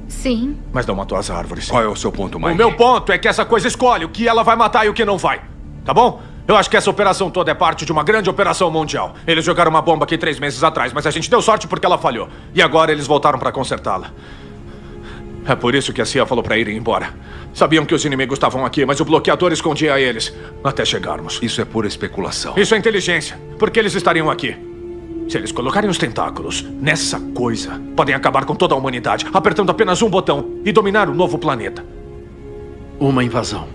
Sim. Mas não matou as árvores. Qual é o seu ponto, Mike? O meu ponto é que essa coisa escolhe o que ela vai matar e o que não vai. Tá bom? Eu acho que essa operação toda é parte de uma grande operação mundial. Eles jogaram uma bomba aqui três meses atrás, mas a gente deu sorte porque ela falhou. E agora eles voltaram para consertá-la. É por isso que a CIA falou para irem embora. Sabiam que os inimigos estavam aqui, mas o bloqueador escondia eles até chegarmos. Isso é pura especulação. Isso é inteligência. Por que eles estariam aqui? Se eles colocarem os tentáculos nessa coisa, podem acabar com toda a humanidade, apertando apenas um botão e dominar o novo planeta. Uma invasão.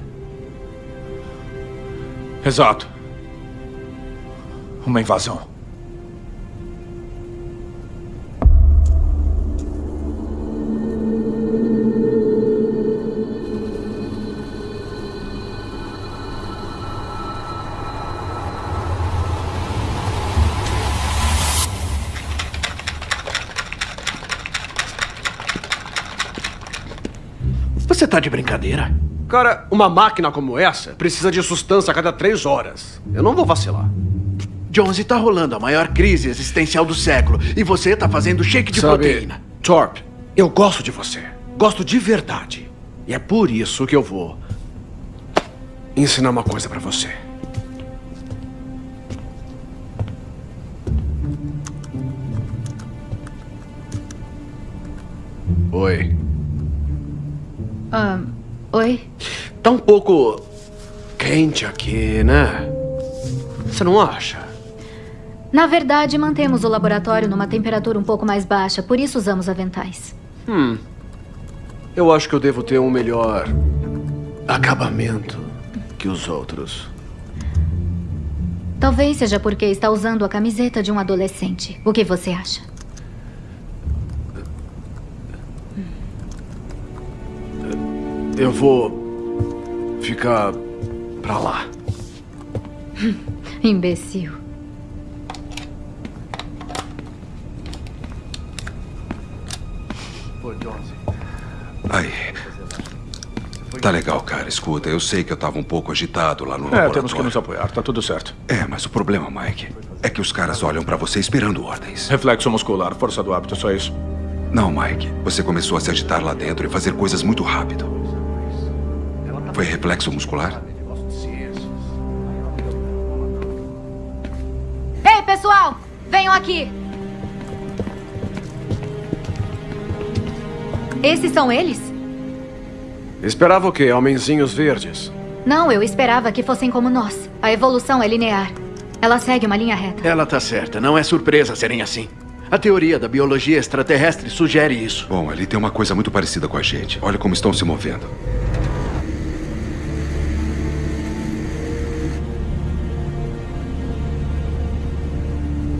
Exato. Uma invasão. Tá de brincadeira? Cara, uma máquina como essa precisa de sustância a cada três horas. Eu não vou vacilar. Jonesy, tá rolando a maior crise existencial do século e você tá fazendo shake de Sabe, proteína. Torp, eu gosto de você. Gosto de verdade. E é por isso que eu vou ensinar uma coisa pra você. Oi. Ah, oi? Tá um pouco quente aqui, né? Você não acha? Na verdade, mantemos o laboratório numa temperatura um pouco mais baixa, por isso usamos aventais. Hum. Eu acho que eu devo ter um melhor acabamento que os outros. Talvez seja porque está usando a camiseta de um adolescente. O que você acha? Eu vou ficar pra lá. Imbecil. Aí. Tá legal, cara. Escuta, eu sei que eu tava um pouco agitado lá no É, laboratório. temos que nos apoiar, tá tudo certo. É, mas o problema, Mike, é que os caras olham pra você esperando ordens. Reflexo muscular, força do hábito, só isso. Não, Mike. Você começou a se agitar lá dentro e fazer coisas muito rápido. Foi reflexo muscular? Ei, pessoal! Venham aqui! Esses são eles? Esperava o quê? Homenzinhos verdes? Não, eu esperava que fossem como nós. A evolução é linear. Ela segue uma linha reta. Ela tá certa. Não é surpresa serem assim. A teoria da biologia extraterrestre sugere isso. Bom, ali tem uma coisa muito parecida com a gente. Olha como estão se movendo.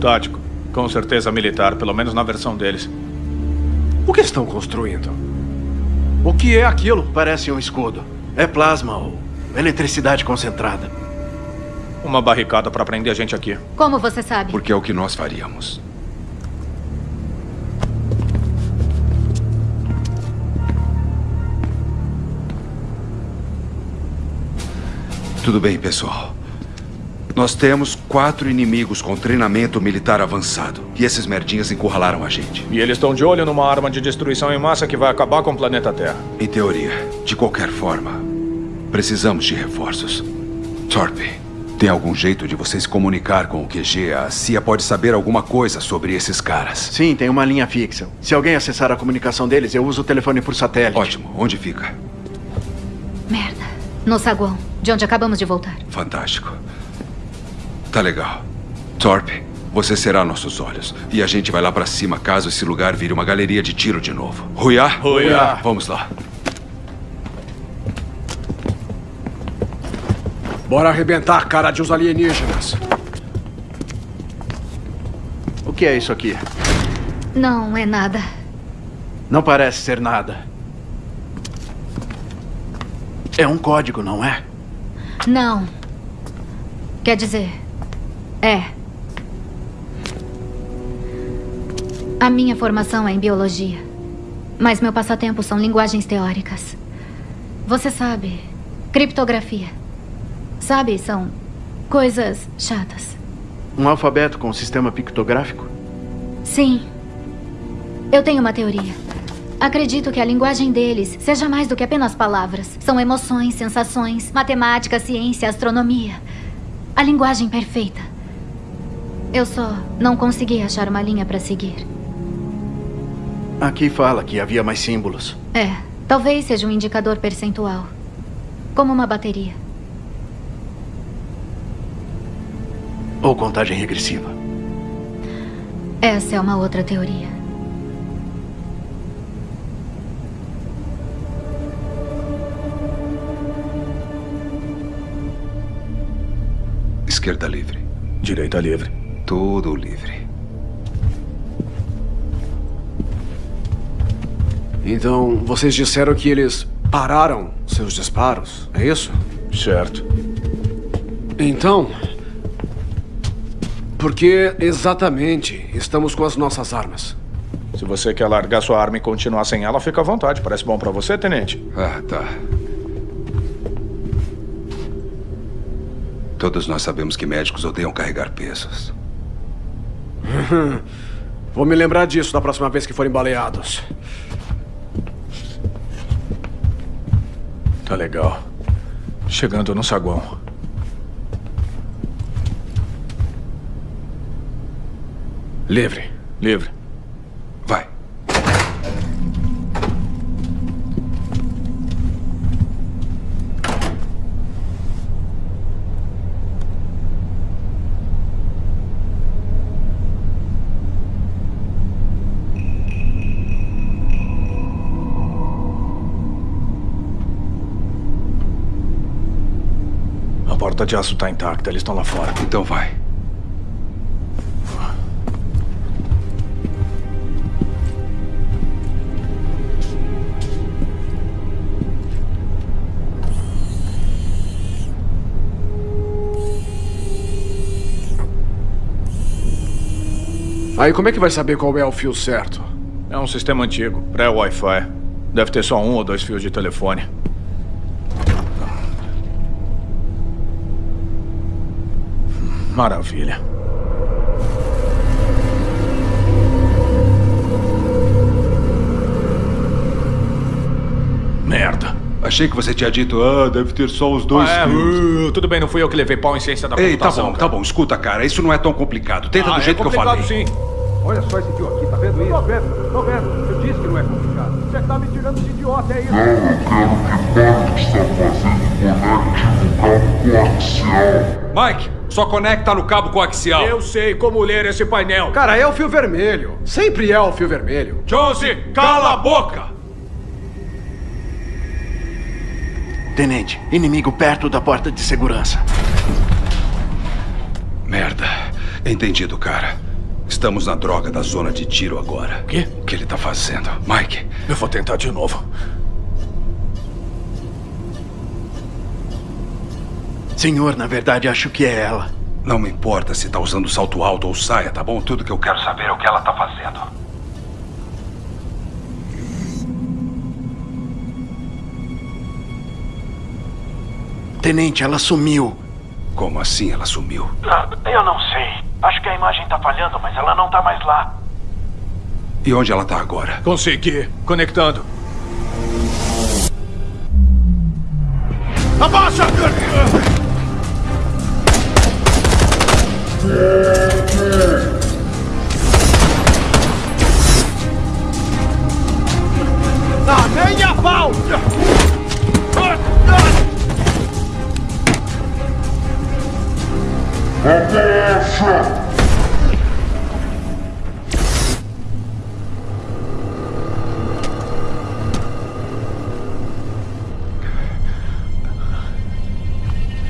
Tático. Com certeza militar, pelo menos na versão deles. O que estão construindo? O que é aquilo? Parece um escudo. É plasma ou eletricidade concentrada. Uma barricada para prender a gente aqui. Como você sabe? Porque é o que nós faríamos. Tudo bem, pessoal. Nós temos quatro inimigos com treinamento militar avançado. E esses merdinhas encurralaram a gente. E eles estão de olho numa arma de destruição em massa que vai acabar com o planeta Terra. Em teoria. De qualquer forma, precisamos de reforços. Thorpe, tem algum jeito de você se comunicar com o QG? A CIA pode saber alguma coisa sobre esses caras. Sim, tem uma linha fixa. Se alguém acessar a comunicação deles, eu uso o telefone por satélite. Ótimo. Onde fica? Merda. No saguão, de onde acabamos de voltar. Fantástico. Tá legal. Thorpe, você será nossos olhos. E a gente vai lá pra cima caso esse lugar vire uma galeria de tiro de novo. Ruiá? Ruiá. Vamos lá. Bora arrebentar a cara de uns alienígenas. O que é isso aqui? Não é nada. Não parece ser nada. É um código, não é? Não. Quer dizer, é. A minha formação é em biologia. Mas meu passatempo são linguagens teóricas. Você sabe, criptografia. Sabe, são coisas chatas. Um alfabeto com sistema pictográfico? Sim. Eu tenho uma teoria. Acredito que a linguagem deles seja mais do que apenas palavras. São emoções, sensações, matemática, ciência, astronomia. A linguagem perfeita. Eu só não consegui achar uma linha para seguir. Aqui fala que havia mais símbolos. É, talvez seja um indicador percentual. Como uma bateria. Ou contagem regressiva. Essa é uma outra teoria. Esquerda livre. Direita livre. Tudo livre. Então, vocês disseram que eles pararam seus disparos, é isso? Certo. Então, por que exatamente estamos com as nossas armas? Se você quer largar sua arma e continuar sem ela, fica à vontade. Parece bom pra você, tenente? Ah, tá. Todos nós sabemos que médicos odeiam carregar pesos. Vou me lembrar disso da próxima vez que forem baleados. Tá legal. Chegando no saguão. Livre. Livre. Porta de aço tá intacta, eles estão lá fora. Então vai. Aí como é que vai saber qual é o fio certo? É um sistema antigo, pré-Wi-Fi. Deve ter só um ou dois fios de telefone. Maravilha. Merda. Achei que você tinha dito, ah, deve ter só os dois Ah, é, uh, tudo bem, não fui eu que levei pau em ciência da Ei, tá bom, tá bom. Escuta, cara, isso não é tão complicado. Tenta Ah, do é jeito que eu complicado, falei. sim. Olha só esse fio aqui, tá vendo isso? Tô vendo, tô vendo. Eu disse que não é complicado. Você tá me tirando de idiota, é isso? Não, eu quero que pare o que está fazendo conectivo cabo coaxial. Mike, só conecta no cabo coaxial. Eu sei como ler esse painel. Cara, é o fio vermelho. Sempre é o fio vermelho. Jonesy, cala a boca! Tenente, inimigo perto da porta de segurança. Merda. Entendido, cara. Estamos na droga da zona de tiro agora. O quê? O que ele tá fazendo? Mike. Eu vou tentar de novo. Senhor, na verdade, acho que é ela. Não me importa se tá usando salto alto ou saia, tá bom? Tudo que eu quero saber é o que ela tá fazendo. Tenente, ela sumiu. Como assim ela sumiu? Ah, eu não sei. Acho que a imagem tá falhando, mas ela não tá mais lá. E onde ela tá agora? Consegui. Conectando. Abaixa! Ah, nem a pau! Abaixa!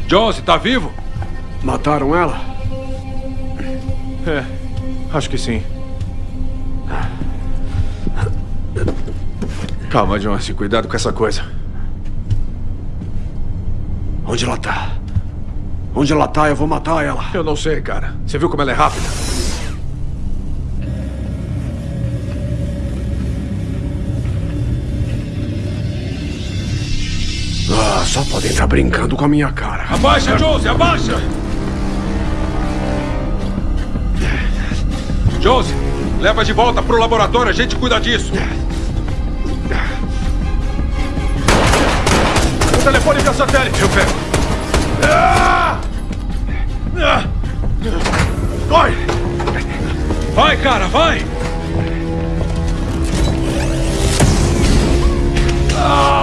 Jones, tá vivo? Mataram ela? É, acho que sim. Calma, Jones. Cuidado com essa coisa. Onde ela tá? Onde ela tá, eu vou matar ela. Eu não sei, cara. Você viu como ela é rápida? Ah, só podem estar brincando com a minha cara. Abaixa, Jones, abaixa! Jones, leva de volta pro laboratório, a gente cuida disso. O telefone via satélite. Eu pego. Corre! Vai, cara, vai! Ah!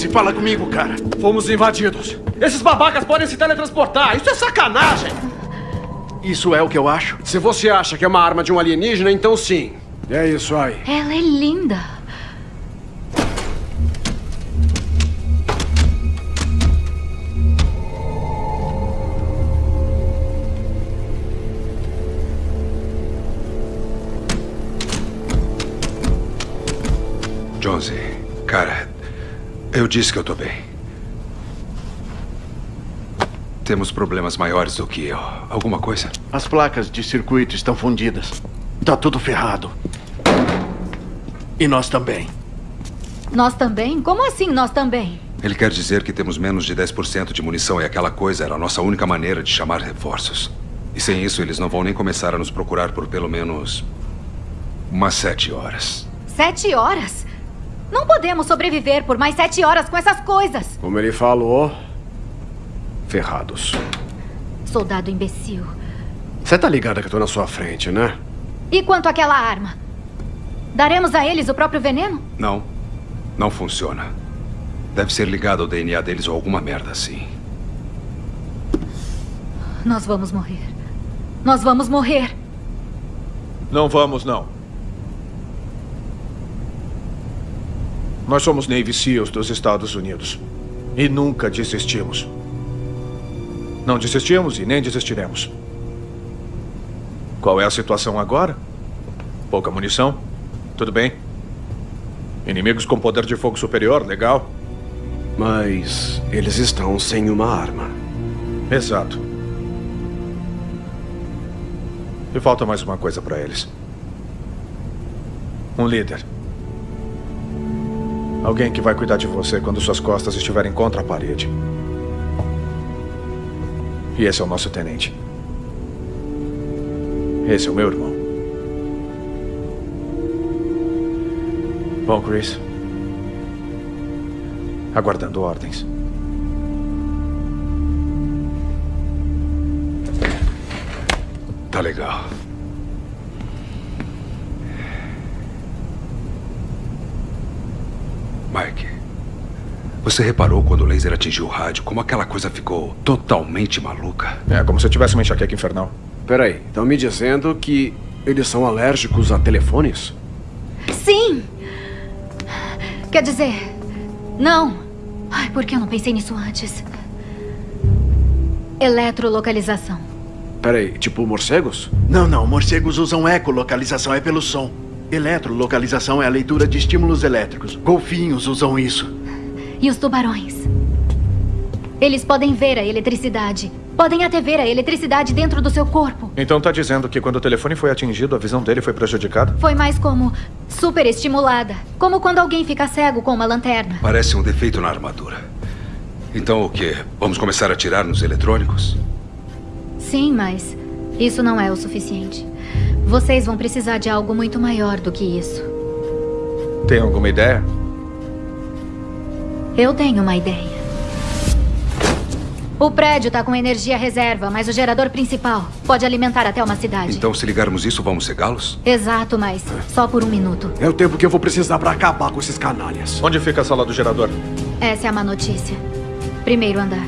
11, fala comigo, cara. Fomos invadidos. Esses babacas podem se teletransportar. Isso é sacanagem. Isso é o que eu acho? Se você acha que é uma arma de um alienígena, então sim. É isso aí. Ela é linda. Disse que eu tô bem. Temos problemas maiores do que eu. Alguma coisa? As placas de circuito estão fundidas. Tá tudo ferrado. E nós também. Nós também? Como assim nós também? Ele quer dizer que temos menos de 10% de munição e aquela coisa era a nossa única maneira de chamar reforços. E sem isso, eles não vão nem começar a nos procurar por pelo menos. umas sete horas. Sete horas? Não podemos sobreviver por mais sete horas com essas coisas. Como ele falou. Ferrados. Soldado imbecil. Você tá ligada que eu tô na sua frente, né? E quanto àquela arma? Daremos a eles o próprio veneno? Não. Não funciona. Deve ser ligado ao DNA deles ou alguma merda assim. Nós vamos morrer. Nós vamos morrer. Não vamos, não. Nós somos Navy SEALs dos Estados Unidos. E nunca desistimos. Não desistimos e nem desistiremos. Qual é a situação agora? Pouca munição? Tudo bem. Inimigos com poder de fogo superior, legal. Mas eles estão sem uma arma. Exato. E falta mais uma coisa para eles. Um líder. Alguém que vai cuidar de você quando suas costas estiverem contra a parede. E esse é o nosso tenente. Esse é o meu irmão. Bom, Chris. Aguardando ordens. Tá legal. Você reparou quando o laser atingiu o rádio como aquela coisa ficou totalmente maluca? É como se eu tivesse uma enxaqueca infernal. Peraí, estão me dizendo que eles são alérgicos a telefones? Sim! Quer dizer, não. Ai, por que eu não pensei nisso antes? Eletrolocalização. Peraí, tipo morcegos? Não, não. Morcegos usam ecolocalização, é pelo som. Eletrolocalização é a leitura de estímulos elétricos. Golfinhos usam isso. E os tubarões? Eles podem ver a eletricidade. Podem até ver a eletricidade dentro do seu corpo. Então tá dizendo que quando o telefone foi atingido, a visão dele foi prejudicada? Foi mais como superestimulada. Como quando alguém fica cego com uma lanterna. Parece um defeito na armadura. Então o quê? Vamos começar a atirar nos eletrônicos? Sim, mas isso não é o suficiente. Vocês vão precisar de algo muito maior do que isso. Tem alguma ideia? Eu tenho uma ideia. O prédio tá com energia reserva, mas o gerador principal pode alimentar até uma cidade. Então, se ligarmos isso, vamos cegá-los? Exato, mas só por um minuto. É o tempo que eu vou precisar para acabar com esses canalhas. Onde fica a sala do gerador? Essa é a má notícia. Primeiro andar.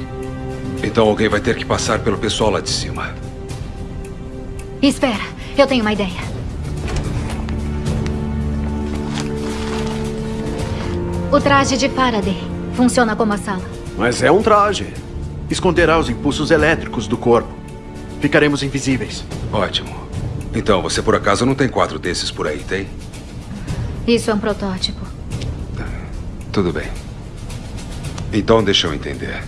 Então alguém vai ter que passar pelo pessoal lá de cima. Espera, eu tenho uma ideia. O traje de Faraday funciona como a sala. Mas é um traje. Esconderá os impulsos elétricos do corpo. Ficaremos invisíveis. Ótimo. Então, você por acaso não tem quatro desses por aí, tem? Isso é um protótipo. Tudo bem. Então, deixa eu entender.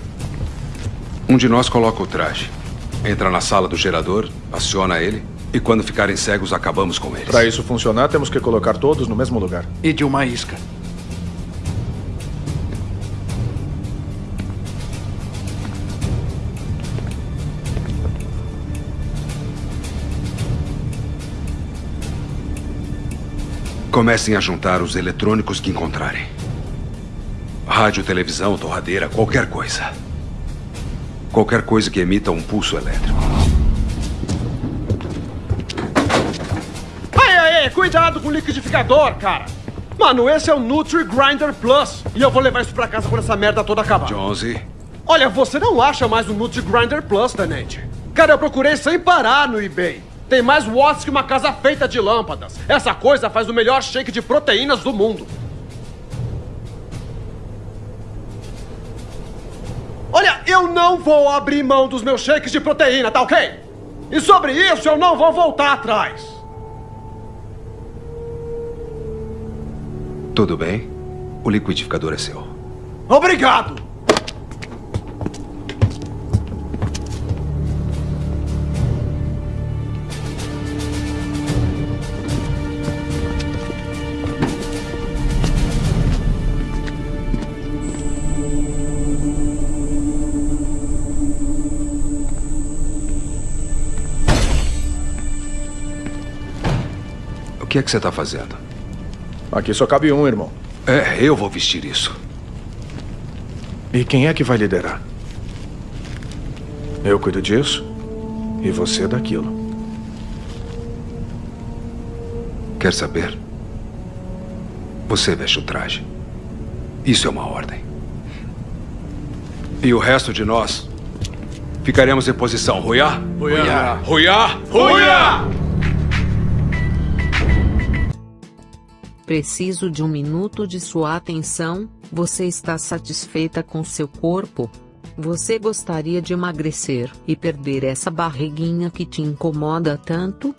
Um de nós coloca o traje, entra na sala do gerador, aciona ele, e quando ficarem cegos, acabamos com eles. Para isso funcionar, temos que colocar todos no mesmo lugar. E de uma isca. Comecem a juntar os eletrônicos que encontrarem. Rádio, televisão, torradeira, qualquer coisa. Qualquer coisa que emita um pulso elétrico. Aí, aí, cuidado com o liquidificador, cara. Mano, esse é o Nutri Grinder Plus. E eu vou levar isso pra casa quando essa merda toda acabar. Jonesy. Olha, você não acha mais o Nutri Grinder Plus, Tenente. Cara, eu procurei sem parar no eBay. Tem mais watts que uma casa feita de lâmpadas. Essa coisa faz o melhor shake de proteínas do mundo. Olha, eu não vou abrir mão dos meus shakes de proteína, tá ok? E sobre isso eu não vou voltar atrás. Tudo bem. O liquidificador é seu. Obrigado! Que é que você está fazendo? Aqui só cabe um, irmão. É, eu vou vestir isso. E quem é que vai liderar? Eu cuido disso e você daquilo. Quer saber? Você veste o traje. Isso é uma ordem. E o resto de nós ficaremos em posição. Ruiá? Ruiá. Ruiá? Ruiá! Preciso de um minuto de sua atenção. Você está satisfeita com seu corpo? Você gostaria de emagrecer e perder essa barriguinha que te incomoda tanto?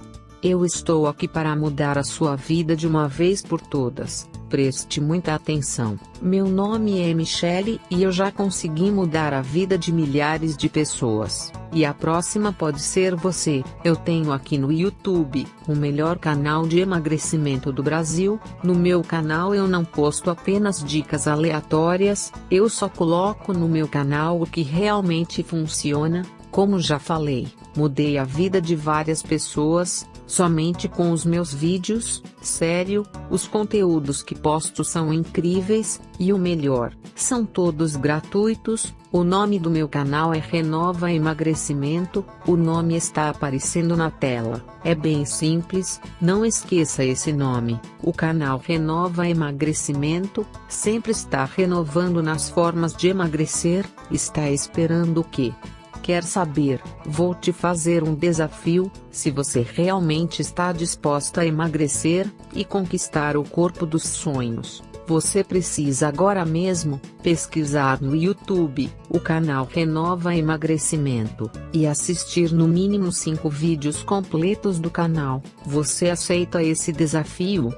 Eu estou aqui para mudar a sua vida de uma vez por todas. Preste muita atenção. Meu nome é Michelle e eu já consegui mudar a vida de milhares de pessoas. E a próxima pode ser você. Eu tenho aqui no YouTube o melhor canal de emagrecimento do Brasil. No meu canal eu não posto apenas dicas aleatórias, eu só coloco no meu canal o que realmente funciona. Como já falei, mudei a vida de várias pessoas, somente com os meus vídeos, sério, os conteúdos que posto são incríveis, e o melhor, são todos gratuitos. O nome do meu canal é Renova Emagrecimento, o nome está aparecendo na tela. É bem simples, não esqueça esse nome. O canal Renova Emagrecimento sempre está renovando nas formas de emagrecer. Está esperando o quê? Quer saber? Vou te fazer um desafio. Se você realmente está disposta a emagrecer e conquistar o corpo dos sonhos, você precisa agora mesmo pesquisar no YouTube o canal Renova Emagrecimento e assistir no mínimo 5 vídeos completos do canal. Você aceita esse desafio?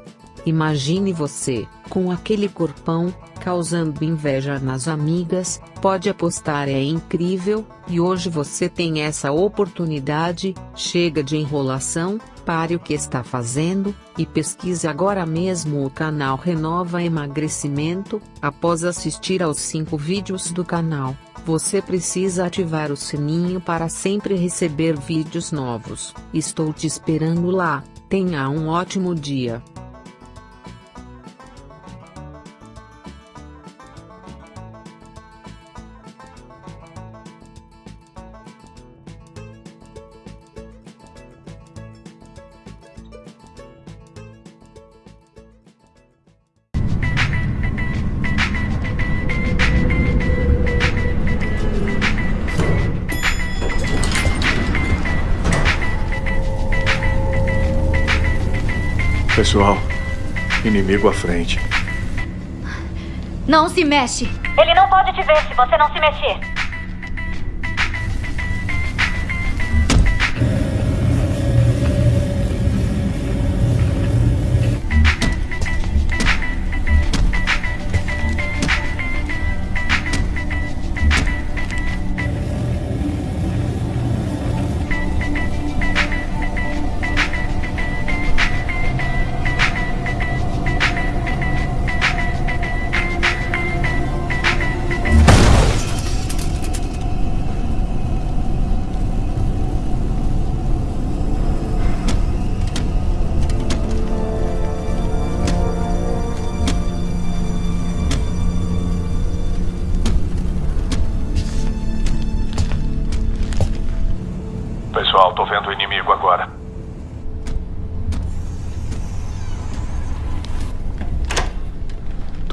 Imagine você, com aquele corpão, causando inveja nas amigas, pode apostar é incrível, e hoje você tem essa oportunidade, chega de enrolação, pare o que está fazendo, e pesquise agora mesmo o canal Renova Emagrecimento, após assistir aos 5 vídeos do canal. Você precisa ativar o sininho para sempre receber vídeos novos. Estou te esperando lá. Tenha um ótimo dia. Pessoal, inimigo à frente. Não se mexe. Ele não pode te ver se você não se mexer.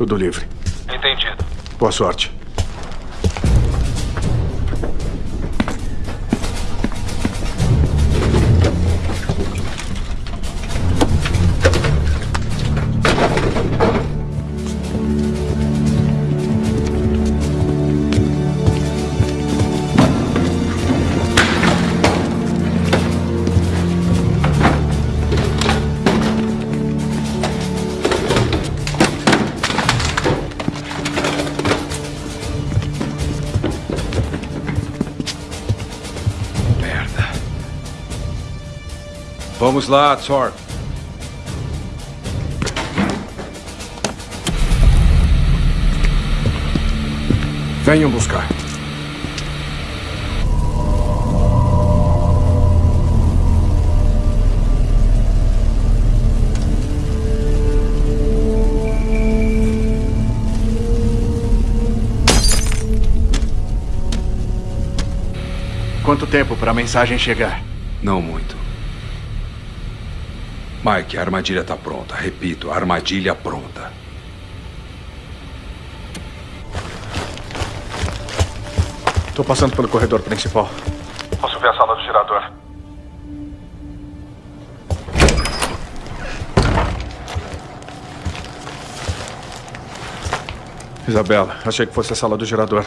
Tudo livre. Entendido. Boa sorte. Vamos lá, Thor. Venham buscar. Quanto tempo para a mensagem chegar? Não muito. Mike, a armadilha está pronta. Repito, a armadilha pronta. Tô passando pelo corredor principal. Posso ver a sala do girador? Isabela, achei que fosse a sala do gerador.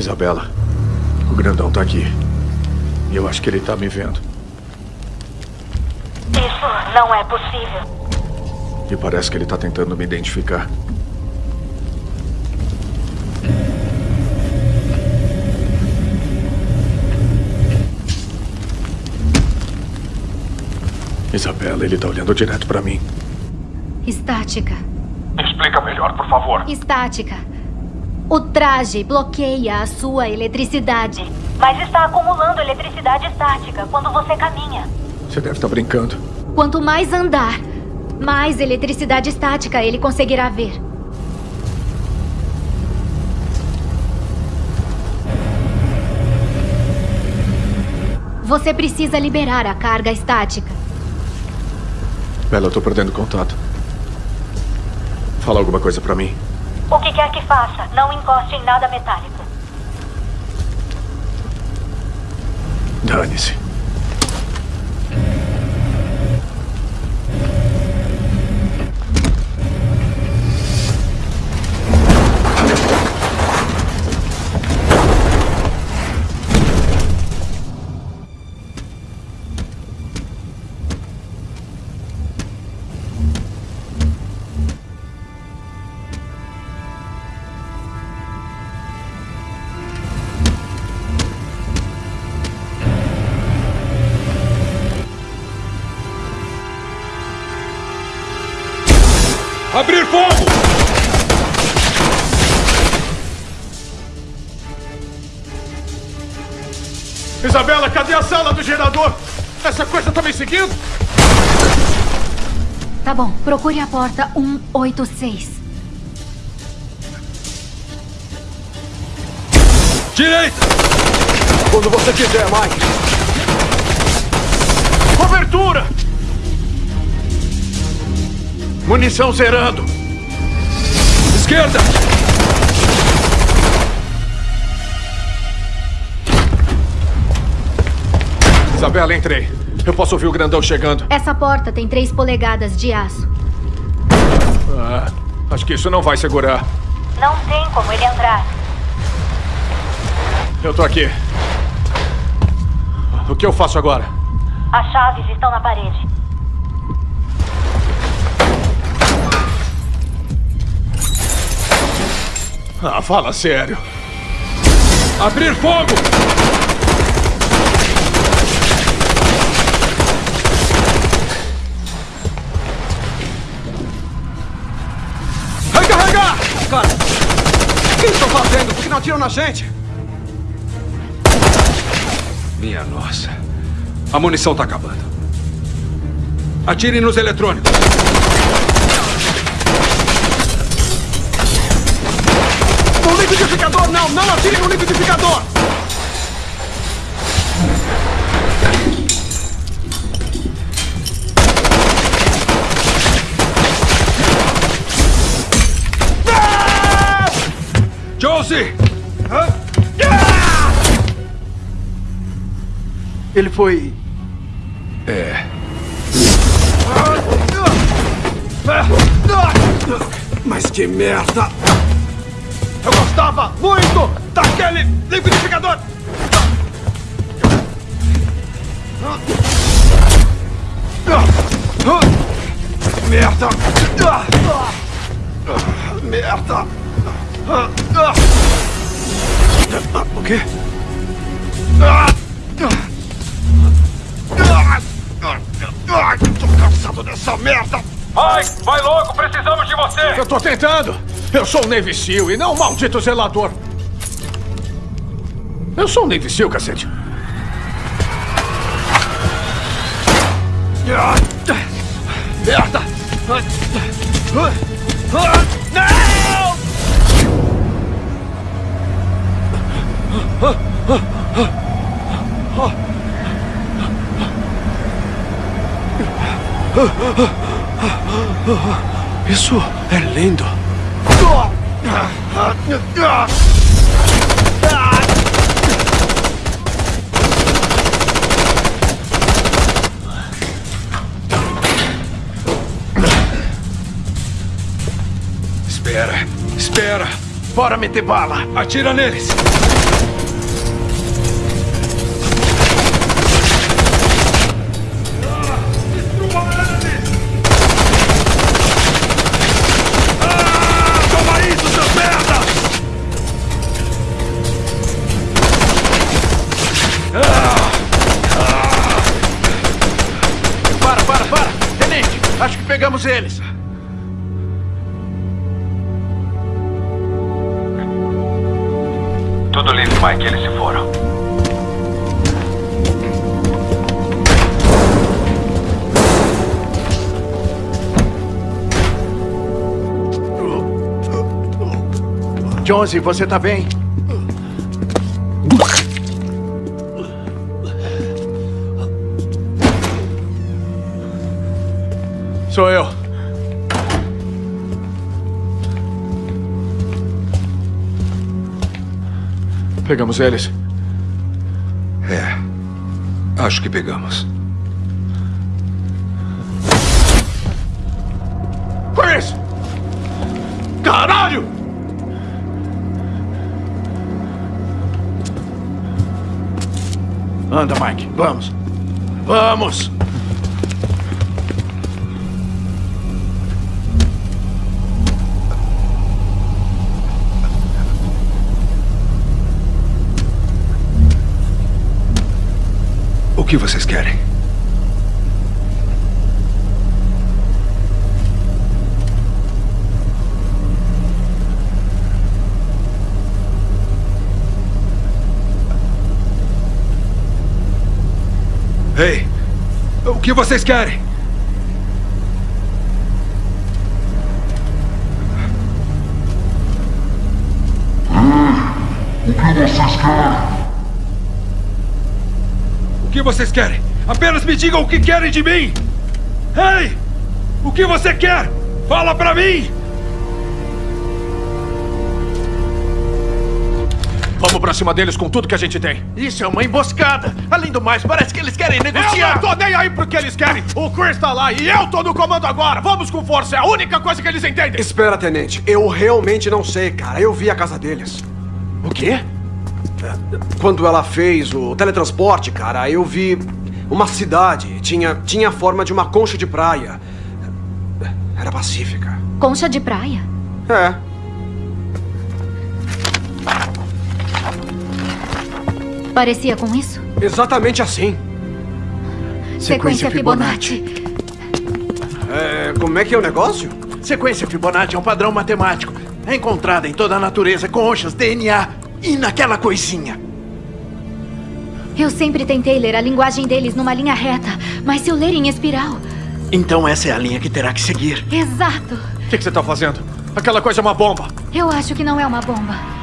Isabela, o grandão tá aqui. E eu acho que ele tá me vendo. Isso não é possível. E parece que ele tá tentando me identificar. Isabela, ele tá olhando direto pra mim. Estática. Explica melhor, por favor. Estática. O traje bloqueia a sua eletricidade. Mas está acumulando eletricidade estática quando você caminha. Você deve estar brincando. Quanto mais andar, mais eletricidade estática ele conseguirá ver. Você precisa liberar a carga estática. Bela, eu tô perdendo contato. Fala alguma coisa pra mim. O que quer que faça, não encoste em nada metálico. Dane-se. Bom, procure a porta 186. Direita! Quando você quiser, Mike. Cobertura! Munição zerando. Esquerda! Isabela, entrei. Eu posso ouvir o grandão chegando. Essa porta tem 3 polegadas de aço. Ah, acho que isso não vai segurar. Não tem como ele entrar. Eu tô aqui. O que eu faço agora? As chaves estão na parede. Ah, fala sério. Abrir fogo! Atiram na gente? Minha nossa. A munição tá acabando. Atirem nos eletrônicos. No liquidificador, não! Não atirem no liquidificador! Josie! Ele foi. É. Mas que merda! Eu gostava muito daquele liquidificador! Merda! Merda! O quê? Tô cansado dessa merda! Ai, vai logo, precisamos de você! Eu tô tentando! Eu sou o Navy Seal e não o maldito zelador! Eu sou o Navy Seal, cacete! Merda! Isso é lindo! Espera, espera. Bora meter bala! Atira neles! Pegamos eles. Tudo livre, Mike. Eles se foram. Jonesy, você tá bem? Sou eu. Pegamos eles. É. Acho que pegamos. Chris! Caralho! Anda, Mike. Vamos. Vamos! O que vocês querem? Ei! O que vocês querem? O que vocês querem? O que vocês querem? Apenas me digam o que querem de mim! Ei! O que você quer? Fala pra mim! Vamos pra cima deles com tudo que a gente tem. Isso é uma emboscada. Além do mais, parece que eles querem negociar. Eu não tô nem aí pro que eles querem. O Chris tá lá e eu tô no comando agora. Vamos com força. É a única coisa que eles entendem. Espera, tenente. Eu realmente não sei, cara. Eu vi a casa deles. O quê? Quando ela fez o teletransporte, cara, eu vi uma cidade. Tinha, tinha a forma de uma concha de praia. Era pacífica. Concha de praia? É. Parecia com isso? Exatamente assim. Sequência Fibonacci. É, como é que é o negócio? Sequência Fibonacci é um padrão matemático. É encontrada em toda a natureza, conchas, DNA e naquela coisinha. Eu sempre tentei ler a linguagem deles numa linha reta, mas se eu ler em espiral. Então essa é a linha que terá que seguir. Exato. O que, que você tá fazendo? Aquela coisa é uma bomba. Eu acho que não é uma bomba.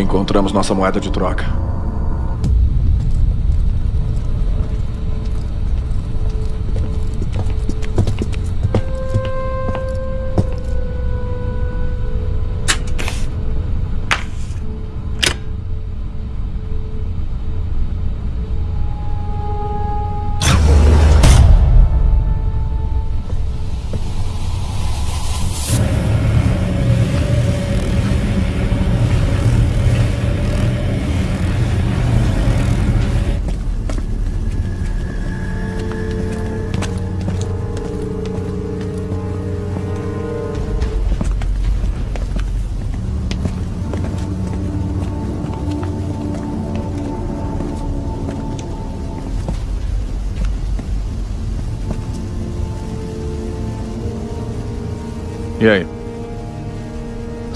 Encontramos nossa moeda de troca.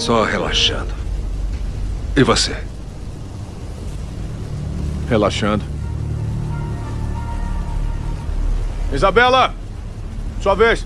Só relaxando. E você? Relaxando. Isabela! Sua vez.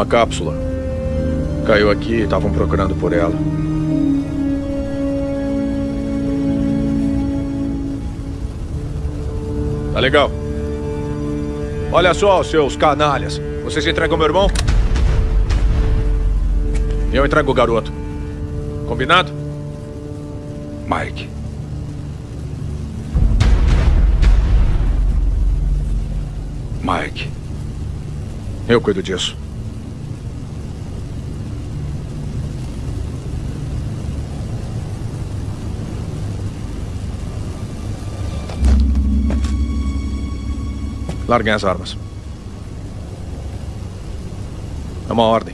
Uma cápsula. Caiu aqui e estavam procurando por ela. Tá legal. Olha só, seus canalhas. Vocês entregam meu irmão? Eu entrego o garoto. Combinado? Mike. Mike. Eu cuido disso. larghe as armas. Tämä on Arti.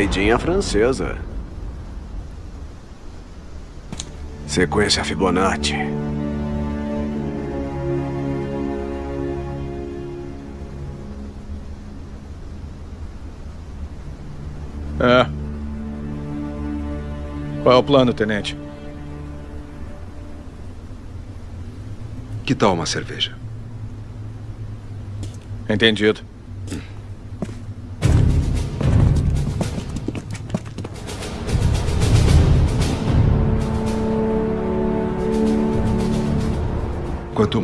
Saidinha francesa. Sequência Fibonacci. É. Qual é o plano, tenente? Que tal uma cerveja? Entendido.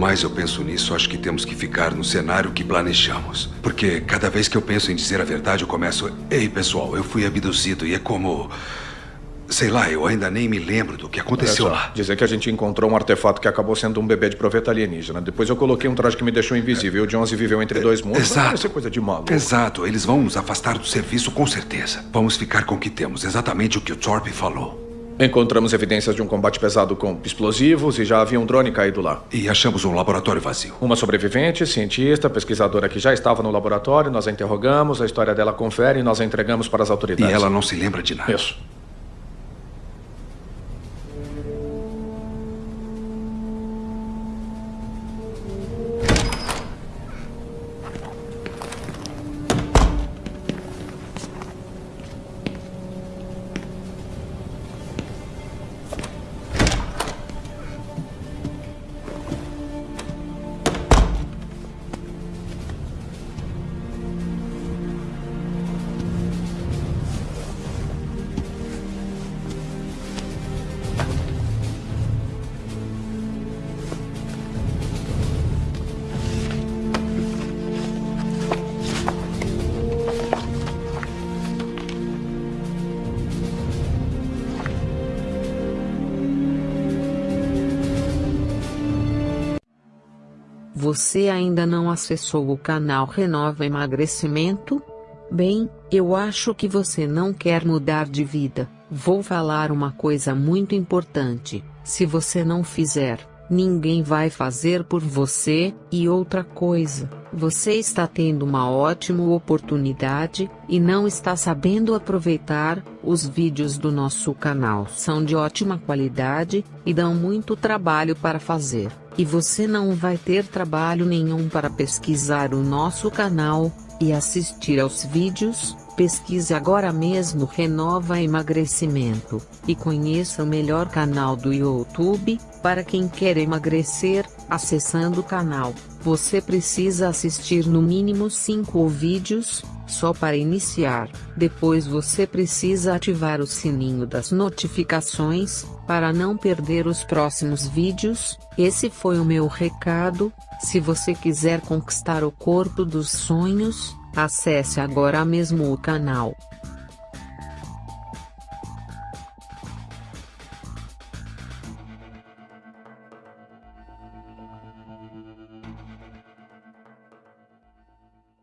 Mais eu penso nisso, acho que temos que ficar no cenário que planejamos. Porque cada vez que eu penso em dizer a verdade, eu começo. Ei, pessoal, eu fui abduzido e é como. Sei lá, eu ainda nem me lembro do que aconteceu lá. Dizer que a gente encontrou um artefato que acabou sendo um bebê de proveta alienígena. Depois eu coloquei um traje que me deixou invisível. O Jonesy viveu entre dois mundos. Exato. Vai ser coisa de maluco. Exato, eles vão nos afastar do serviço com certeza. Vamos ficar com o que temos, exatamente o que o Thorpe falou. Encontramos evidências de um combate pesado com explosivos e já havia um drone caído lá. E achamos um laboratório vazio. Uma sobrevivente, cientista, pesquisadora que já estava no laboratório, nós a interrogamos, a história dela confere e nós a entregamos para as E autoridades. ela não se lembra de nada. Isso. Você ainda não acessou o canal Renova Emagrecimento? Bem, eu acho que você não quer mudar de vida. Vou falar uma coisa muito importante: se você não fizer, ninguém vai fazer por você. E outra coisa, você está tendo uma ótima oportunidade e não está sabendo aproveitar. Os vídeos do nosso canal são de ótima qualidade e dão muito trabalho para fazer. E você não vai ter trabalho nenhum para pesquisar o nosso canal e assistir aos vídeos. Pesquise agora mesmo Renova Emagrecimento e conheça o melhor canal do YouTube para quem quer emagrecer. Acessando o canal, você precisa assistir no mínimo 5 vídeos, só para iniciar. Depois você precisa ativar o sininho das notificações, para não perder os próximos vídeos. Esse foi o meu recado. Se você quiser conquistar o corpo dos sonhos, acesse agora mesmo o canal.